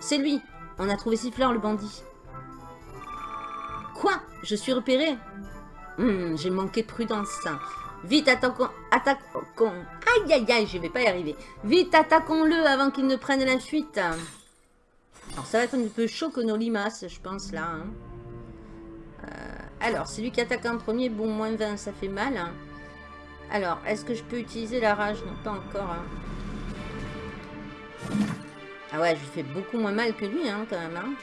C'est lui. On a trouvé Sifflard le bandit. Quoi? Je suis repéré? Hmm, J'ai manqué de prudence. Vite, attaquons... Attaquons... Aïe, aïe, aïe, je vais pas y arriver. Vite, attaquons-le avant qu'il ne prenne la fuite. Alors, ça va être un peu chaud que nos limaces, je pense, là. hein. Euh, alors, celui qui attaque en premier, bon, moins 20, ça fait mal. hein. Alors, est-ce que je peux utiliser la rage? Non, pas encore. hein. Ah ouais, je lui fais beaucoup moins mal que lui, hein, quand même. hein.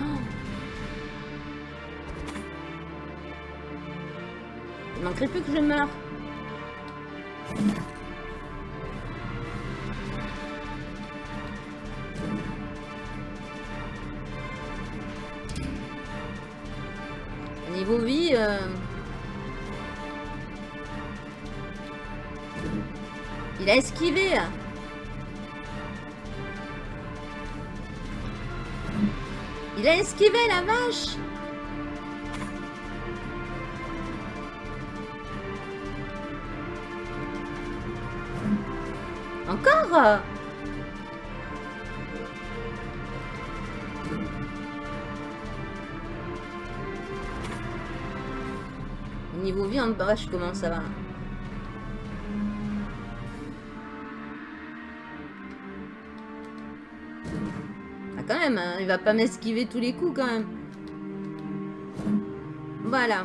<gasps> Il manquerait plus que je meure. Il a esquivé. Il a esquivé la vache. Encore Niveau vie en vache, comment ça hein, il va pas m'esquiver tous les coups quand même. Voilà.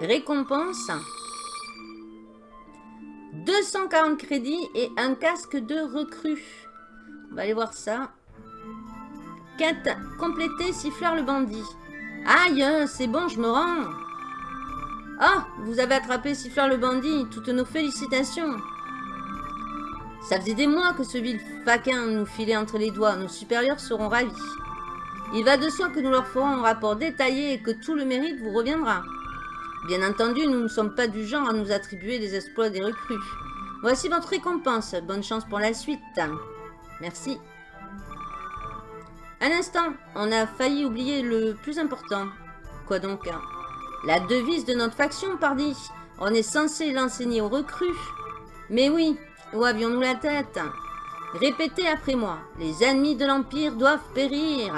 Récompense. 240 crédits et un casque de recrue. On va aller voir ça. Quête complétée, siffleur le bandit. Aïe, c'est bon, je me rends. Ah, vous avez attrapé Siffleur le bandit, toutes nos félicitations. Ça faisait des mois que ce vil faquin nous filait entre les doigts, nos supérieurs seront ravis. Il va de soi que nous leur ferons un rapport détaillé et que tout le mérite vous reviendra. Bien entendu, nous ne sommes pas du genre à nous attribuer les exploits des recrues. Voici votre récompense, bonne chance pour la suite. Merci. Un instant, on a failli oublier le plus important. Quoi donc hein? La devise de notre faction, pardi. On est censé l'enseigner aux recrues. Mais oui, où avions-nous la tête? Répétez après moi. Les ennemis de l'Empire doivent périr.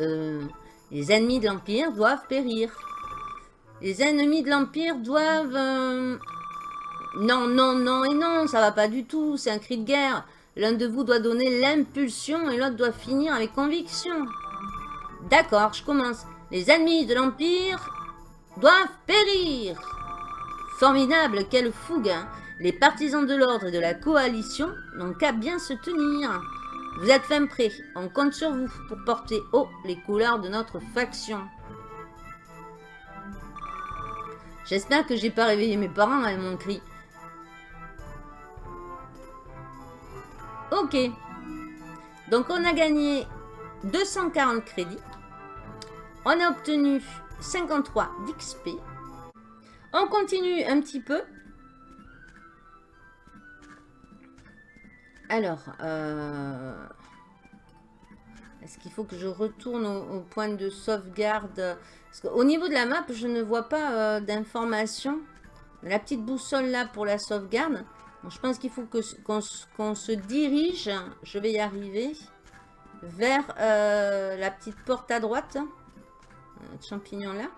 Euh... Les ennemis de l'Empire doivent périr. Les ennemis de l'Empire doivent... euh, Non, non, non et non, ça va pas du tout. C'est un cri de guerre. L'un de vous doit donner l'impulsion et l'autre doit finir avec conviction. D'accord, je commence. Les ennemis de l'Empire doivent périr. Formidable, quelle fougue. hein. Les partisans de l'ordre et de la coalition n'ont qu'à bien se tenir. Vous êtes fin prêts. On compte sur vous pour porter haut les couleurs de notre faction. J'espère que j'ai pas réveillé mes parents avec mon cri. Ok. Donc on a gagné 240 crédits. On a obtenu 53 d'XP. On continue un petit peu. Alors, euh, est-ce qu'il faut que je retourne au, au point de sauvegarde? Parce qu'au niveau de la map, je ne vois pas euh, d'informations. La petite boussole là pour la sauvegarde. Je pense qu'il faut que- qu'on se- qu'on se dirige, je vais y arriver, vers euh, la petite porte à droite. Champignon là.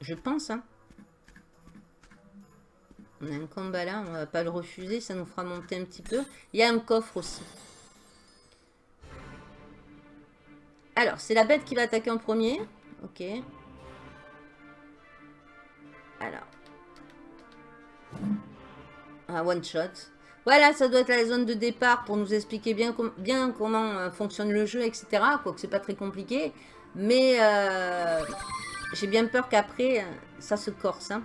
Je pense, hein. On a un combat là, on va pas le refuser, ça nous fera monter un petit peu. Il y a un coffre aussi. Alors, c'est la bête qui va attaquer en premier. Ok. Alors. Un one shot. Voilà, ça doit être la zone de départ pour nous expliquer bien, com- bien comment euh, fonctionne le jeu, etc. Quoique c'est pas très compliqué. Mais euh, j'ai bien peur qu'après, euh, ça se corse. hein.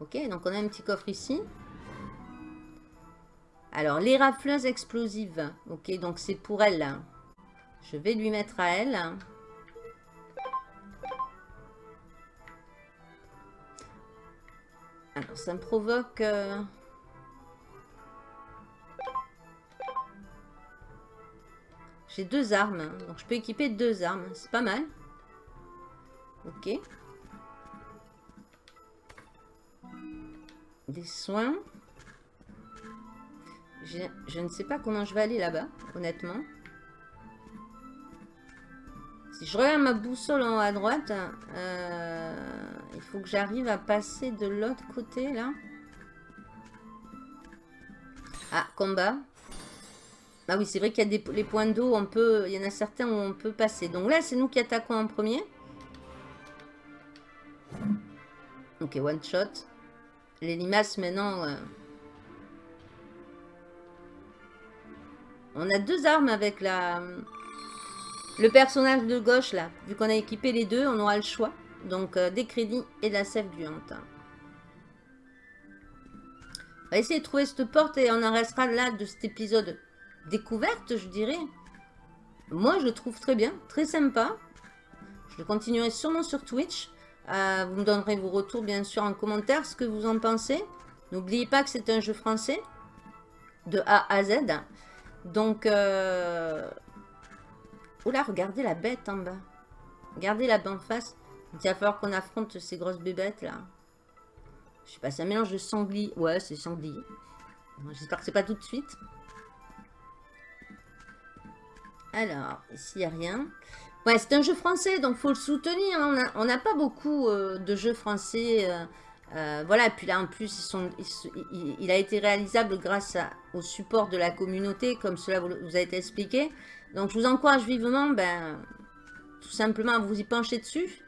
Ok, donc on a un petit coffre ici. Alors, les rafleuses explosives. Ok, donc c'est pour elle. là. Je vais lui mettre à elle. Ça me provoque... euh, J'ai deux armes, hein, donc je peux équiper deux armes. C'est pas mal. Ok. Des soins. Je, je ne sais pas comment je vais aller là-bas, honnêtement. Si je regarde ma boussole en haut à droite, euh, il faut que j'arrive à passer de l'autre côté, là. Ah, combat. Ah oui, c'est vrai qu'il y a des les points d'eau, on peut, il y en a certains où on peut passer. Donc là, c'est nous qui attaquons en premier. Ok, one shot. Les limaces, maintenant... euh, On a deux armes avec la... Le personnage de gauche, là. Vu qu'on a équipé les deux, on aura le choix. Donc, euh, des crédits et de la sève gluante. On va essayer de trouver cette porte et on en restera là de cet épisode découverte, je dirais. Moi, je le trouve très bien, très sympa. Je continuerai sûrement sur Twitch. Euh, vous me donnerez vos retours, bien sûr, en commentaire, ce que vous en pensez. N'oubliez pas que c'est un jeu français, de A à Z. Donc, euh... Oula, regardez la bête en bas. Regardez la bas en face. Il va falloir qu'on affronte ces grosses bébêtes, là. Je sais pas, c'est un mélange de sanglier. Ouais, c'est sanglier. J'espère que c'est pas tout de suite. Alors, ici, il n'y a rien. Ouais, c'est un jeu français, donc faut le soutenir. hein. On n'a pas beaucoup euh, de jeux français. euh, euh, voilà, et puis là, en plus, il, a été réalisable grâce au support de la communauté, comme cela vous a été expliqué. Donc, je vous encourage vivement, ben, tout simplement à vous y pencher dessus.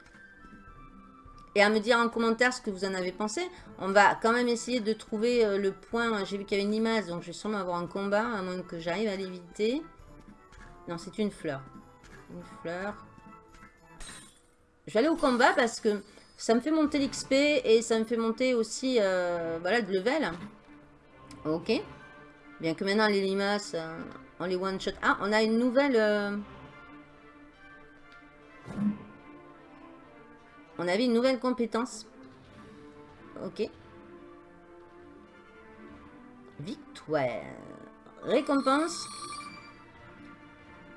Et à me dire en commentaire ce que vous en avez pensé. On va quand même essayer de trouver euh, le point. J'ai vu qu'il y avait une image, donc je vais sûrement avoir un combat, à moins que j'arrive à l'éviter. Non, c'est une fleur. Une fleur. Je vais aller au combat parce que ça me fait monter l'XP et ça me fait monter aussi euh, voilà, de level. Ok. Bien que maintenant les limaces, euh, on les one shot. Ah, on a une nouvelle... euh, On avait une nouvelle compétence. Ok. Victoire. Récompense.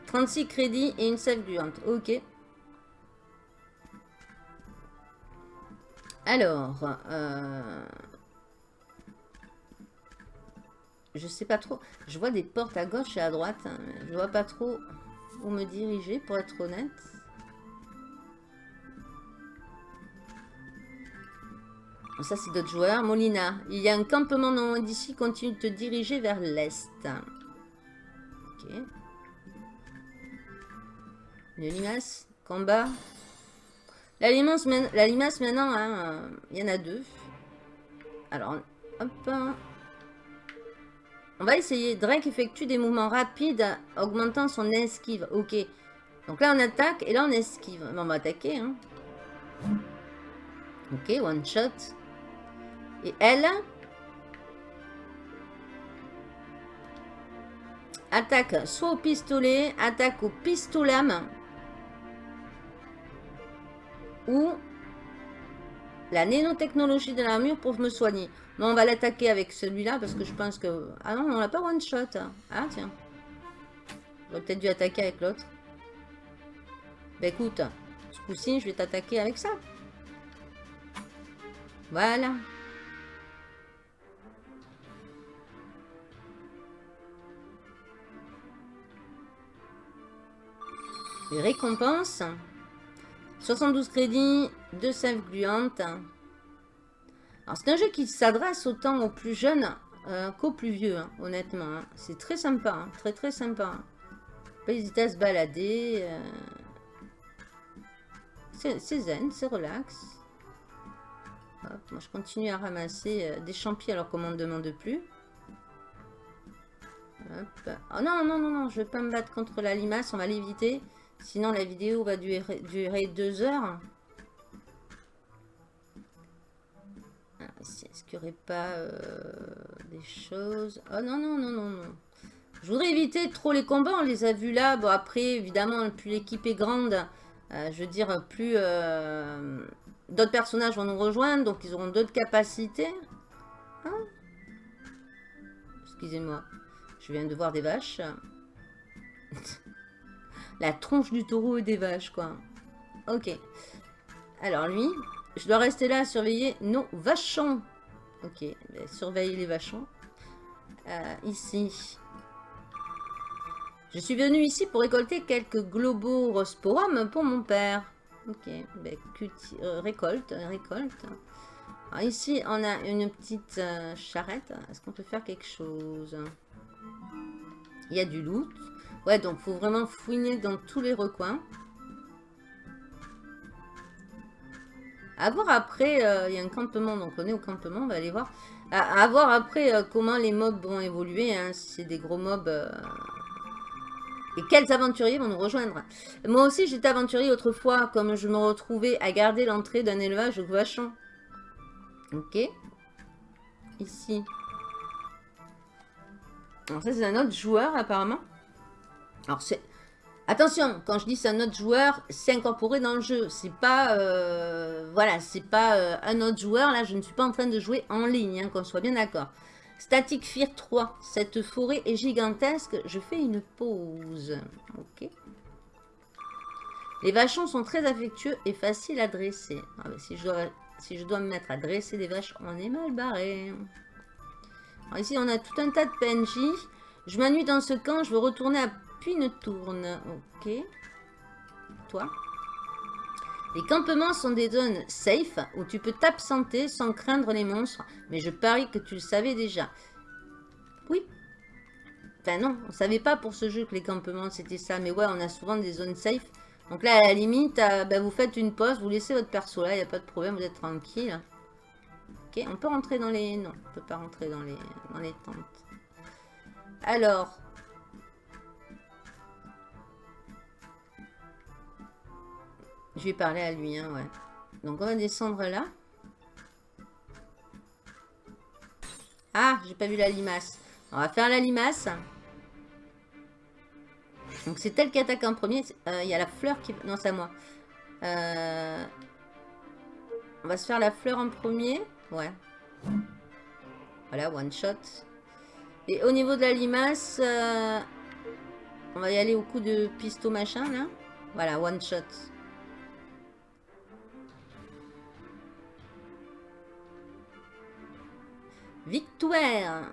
36 crédits et une sève gluante. Ok. Alors, euh, je sais pas trop. Je vois des portes à gauche et à droite. hein, je vois pas trop où me diriger, pour être honnête. Ça, c'est d'autres joueurs. Molina, il y a un campement non loin d'ici. Continue de te diriger vers l'est. Ok. Une limace. Combat. La limace, main- la limace maintenant, hein, euh, il y en a deux. Alors, hop. On va essayer. Drake effectue des mouvements rapides, augmentant son esquive. Ok. Donc là, on attaque et là, on esquive. On va attaquer. Hein. Ok, one shot. Et elle attaque soit au pistolet, attaque au main. Ou la nanotechnologie de l'armure pour me soigner. Non, on va l'attaquer avec celui-là parce que je pense que... Ah non, on l'a pas one shot. Ah tiens. J'aurais peut-être dû attaquer avec l'autre. Bah écoute, ce coup-ci, je vais t'attaquer avec ça. Voilà. Les récompenses. 72 crédits, 2 sèves gluantes. C'est un jeu qui s'adresse autant aux plus jeunes euh, qu'aux plus vieux, hein, honnêtement. hein. C'est très sympa, hein, très très sympa. Pas hésiter à se balader. euh. C'est zen, c'est relax. Hop, moi je continue à ramasser euh, des champis alors qu'on m'en demande plus. Oh non, non, non, non, je vais pas me battre contre la limace, on va l'éviter. Sinon la vidéo va durer deux heures. Qu'il aurait pas euh, des choses Oh non, non, non, non, non. Je voudrais éviter trop les combats, on les a vus là. Bon après, évidemment, plus l'équipe est grande, euh, je veux dire, plus euh, d'autres personnages vont nous rejoindre, donc ils auront d'autres capacités. Hein? Excusez-moi, je viens de voir des vaches. <laughs> La tronche du taureau et des vaches, quoi. Ok. Alors lui, je dois rester là à surveiller nos vachons. Ok, ben, surveiller les vachons. Euh, ici. Je suis venue ici pour récolter quelques globosporum pour mon père. Ok, ben, euh, récolte, récolte. Alors ici, on a une petite euh, charrette. Est-ce qu'on peut faire quelque chose? Il y a du loot. Ouais, donc faut vraiment fouiner dans tous les recoins. À voir après, euh, il y a un campement, donc on est au campement, on va aller voir. À, voir après comment les mobs vont évoluer, hein, si c'est des gros mobs et quels aventuriers vont nous rejoindre Moi aussi, j'étais aventurier autrefois, comme je me retrouvais à garder l'entrée d'un élevage au vachon. Ok. Ici. Alors ça, c'est un autre joueur, apparemment. Alors, c'est... Attention, quand je dis c'est un autre joueur, c'est incorporé dans le jeu. C'est pas... Euh, voilà, c'est pas euh, un autre joueur. Là, je ne suis pas en train de jouer en ligne, hein, qu'on soit bien d'accord. Static Fear 3. Cette forêt est gigantesque. Je fais une pause. Ok. Les vachons sont très affectueux et faciles à dresser. Ah, si, je dois, si je dois me mettre à dresser des vaches, on est mal barré. ici, on a tout un tas de PNJ. Je m'ennuie dans ce camp. Je veux retourner à tourne. Ok. Toi les campements sont des zones safe où tu peux t'absenter sans craindre les monstres. Mais je parie que tu le savais déjà. Oui. Enfin non, on savait pas pour ce jeu que les campements c'était ça. Mais ouais, on a souvent des zones safe. Donc là, à la limite, euh, bah, vous faites une pause, vous laissez votre perso là, il n'y a pas de problème, vous êtes tranquille. Ok, on peut rentrer dans les... Non, on peut pas rentrer dans les, dans les tentes. Alors, Je vais parler à lui, hein, ouais. Donc on va descendre là. Ah, j'ai pas vu la limace. On va faire la limace. Donc c'est elle qui attaque en premier. Euh, il y a la fleur qui... Non, c'est à moi. Euh, on va se faire la fleur en premier. Ouais. Voilà, one shot. Et au niveau de la limace, euh, on va y aller au coup de pisto machin, là. Voilà, one shot. Victoire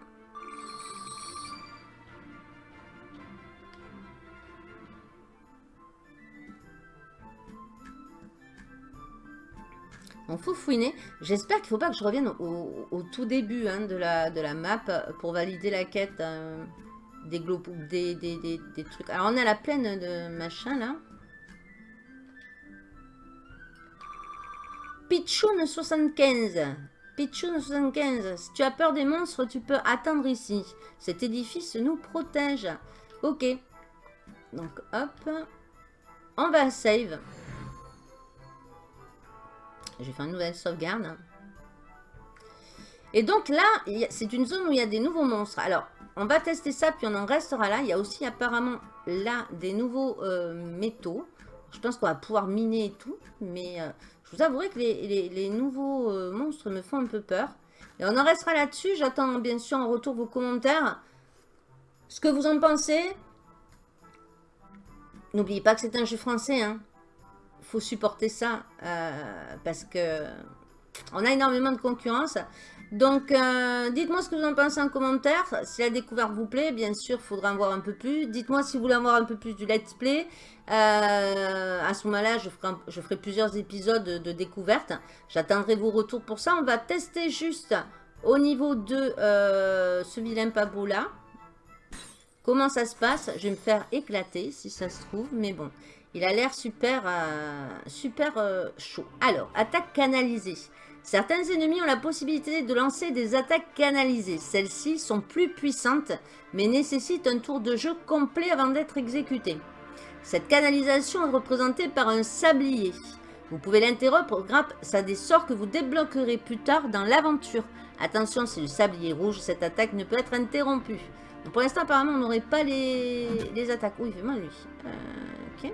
On faut fouiner. J'espère qu'il ne faut pas que je revienne au, tout début hein, de, la, de la map pour valider la quête euh, des, des, des, des, trucs. Alors on est à la plaine de machin là. Pichoun 75. Pichoun 75, si tu as peur des monstres, tu peux attendre ici. Cet édifice nous protège. Ok. Donc, hop. On va save. Je vais faire une nouvelle sauvegarde. Et donc là, c'est une zone où il y a des nouveaux monstres. Alors, on va tester ça, puis on en restera là. Il y a aussi apparemment là des nouveaux euh, métaux. Je pense qu'on va pouvoir miner et tout. Mais euh, je vous avouerai que les, nouveaux euh, monstres me font un peu peur. Et on en restera là-dessus. J'attends bien sûr en retour vos commentaires. Ce que vous en pensez. N'oubliez pas que c'est un jeu français. Il hein. faut supporter ça. Euh, parce que on a énormément de concurrence. Donc, euh, dites-moi ce que vous en pensez en commentaire. Si la découverte vous plaît, bien sûr, il faudra en voir un peu plus. Dites-moi si vous voulez en voir un peu plus du let's play. Euh, à ce moment-là, je, ferai plusieurs épisodes de, découverte. J'attendrai vos retours pour ça. On va tester juste au niveau de euh, ce vilain pabot là. Comment ça se passe? Je vais me faire éclater si ça se trouve. Mais bon, il a l'air super chaud. Alors, attaque canalisée. Certains ennemis ont la possibilité de lancer des attaques canalisées. Celles-ci sont plus puissantes, mais nécessitent un tour de jeu complet avant d'être exécutées. Cette canalisation est représentée par un sablier. Vous pouvez l'interrompre grâce à des sorts que vous débloquerez plus tard dans l'aventure. Attention, c'est le sablier rouge, cette attaque ne peut être interrompue. pour l'instant, apparemment, on n'aurait pas les... attaques. Oui, il fait mal, lui. Euh, ok.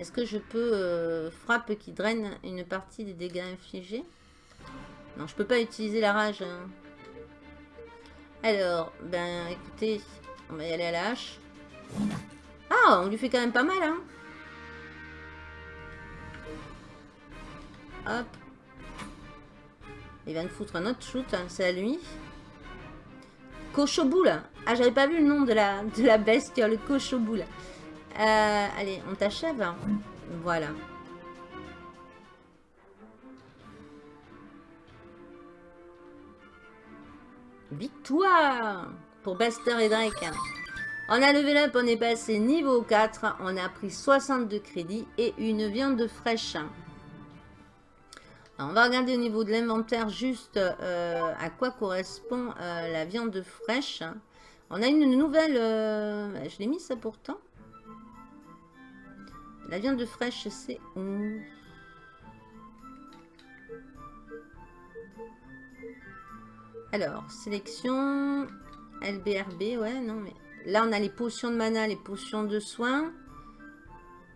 Est-ce que je peux euh, frappe qui draine une partie des dégâts infligés? Non, je peux pas utiliser la rage. Hein. Alors, ben écoutez, on va y aller à la hache. Ah, on lui fait quand même pas mal, hein Hop. Il va nous foutre un autre shoot, hein, c'est à lui. Cochoboule. Ah, j'avais pas vu le nom de la, de la bestiole, cochoboule. Euh, allez, on t'achève. Voilà. Victoire pour Buster et Drake. On a levé up, on est passé niveau 4. On a pris 62 crédits et une viande fraîche. on va regarder au niveau de l'inventaire juste euh, à quoi correspond euh, la viande fraîche. On a une nouvelle... Je l'ai mis ça pourtant. La viande fraîche, c'est 11. Alors, sélection, LBRB, ouais, non, mais là, on a les potions de mana, les potions de soins,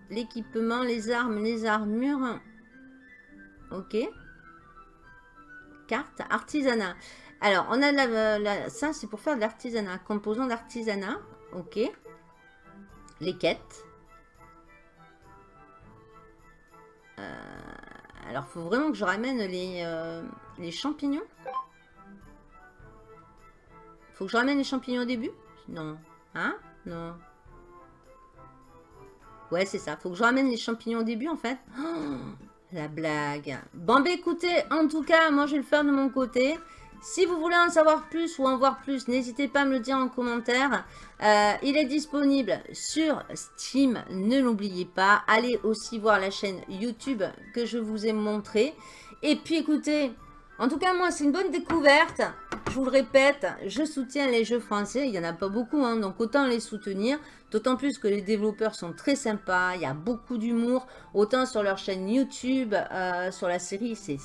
l'équipement, les armes, les armures. Ok. Carte, artisanat. Alors, on a la, ça, c'est pour faire de l'artisanat. Composant d'artisanat. Ok. Les quêtes. Euh, alors, faut vraiment que je ramène les, euh, les champignons. Faut que je ramène les champignons au début? Non. Hein? Non. Ouais, c'est ça. Faut que je ramène les champignons au début, en fait. <gasps> La blague. Bon, bah écoutez, en tout cas, moi, je vais le faire de mon côté. Si vous voulez en savoir plus ou en voir plus, n'hésitez pas à me le dire en commentaire. Euh, il est disponible sur Steam, ne l'oubliez pas. Allez aussi voir la chaîne YouTube que je vous ai montré. Et puis écoutez, en tout cas, moi, c'est une bonne découverte. Je vous le répète, je soutiens les jeux français. Il n'y en a pas beaucoup, hein, donc autant les soutenir. D'autant plus que les développeurs sont très sympas. Il y a beaucoup d'humour. Autant sur leur chaîne YouTube, euh, sur la série, c'est...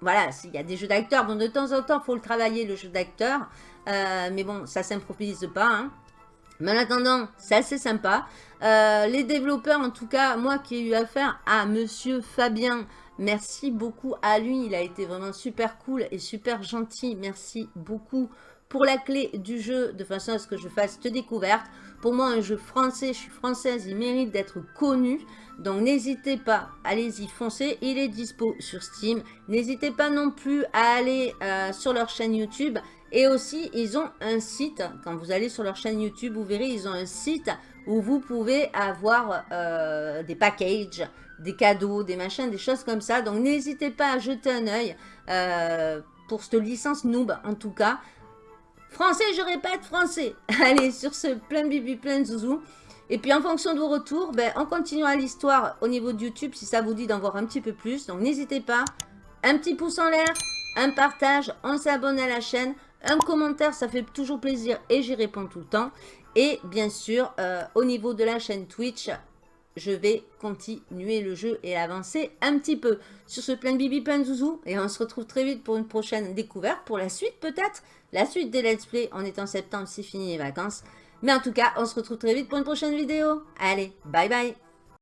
Voilà, il y a des jeux d'acteurs. Bon, de temps en temps, il faut le travailler, le jeu d'acteur. Euh, mais bon, ça ne s'improvise pas. Hein. Mais en attendant, c'est assez sympa. Euh, les développeurs, en tout cas, moi qui ai eu affaire à Monsieur Fabien, merci beaucoup à lui. Il a été vraiment super cool et super gentil. Merci beaucoup pour la clé du jeu, de façon à ce que je fasse cette découverte. Pour moi, un jeu français, je suis française, il mérite d'être connu. Donc n'hésitez pas, allez-y, foncez. Il est dispo sur Steam. N'hésitez pas non plus à aller euh, sur leur chaîne YouTube. Et aussi, ils ont un site. Quand vous allez sur leur chaîne YouTube, vous verrez, ils ont un site où vous pouvez avoir euh, des packages, des cadeaux, des machins, des choses comme ça. Donc, n'hésitez pas à jeter un œil euh, pour cette licence noob, en tout cas. Français, je répète, français. <laughs> Allez, sur ce, plein bibi, plein zouzou. Et puis, en fonction de vos retours, ben, on continuera l'histoire au niveau de YouTube, si ça vous dit d'en voir un petit peu plus. Donc, n'hésitez pas. Un petit pouce en l'air, un partage, on s'abonne à la chaîne. Un commentaire, ça fait toujours plaisir et j'y réponds tout le temps. Et bien sûr, euh, au niveau de la chaîne Twitch, je vais continuer le jeu et avancer un petit peu. Sur ce plein bibi, plein de zouzou. Et on se retrouve très vite pour une prochaine découverte. Pour la suite peut-être. La suite des let's play. On est en septembre, c'est fini les vacances. Mais en tout cas, on se retrouve très vite pour une prochaine vidéo. Allez, bye bye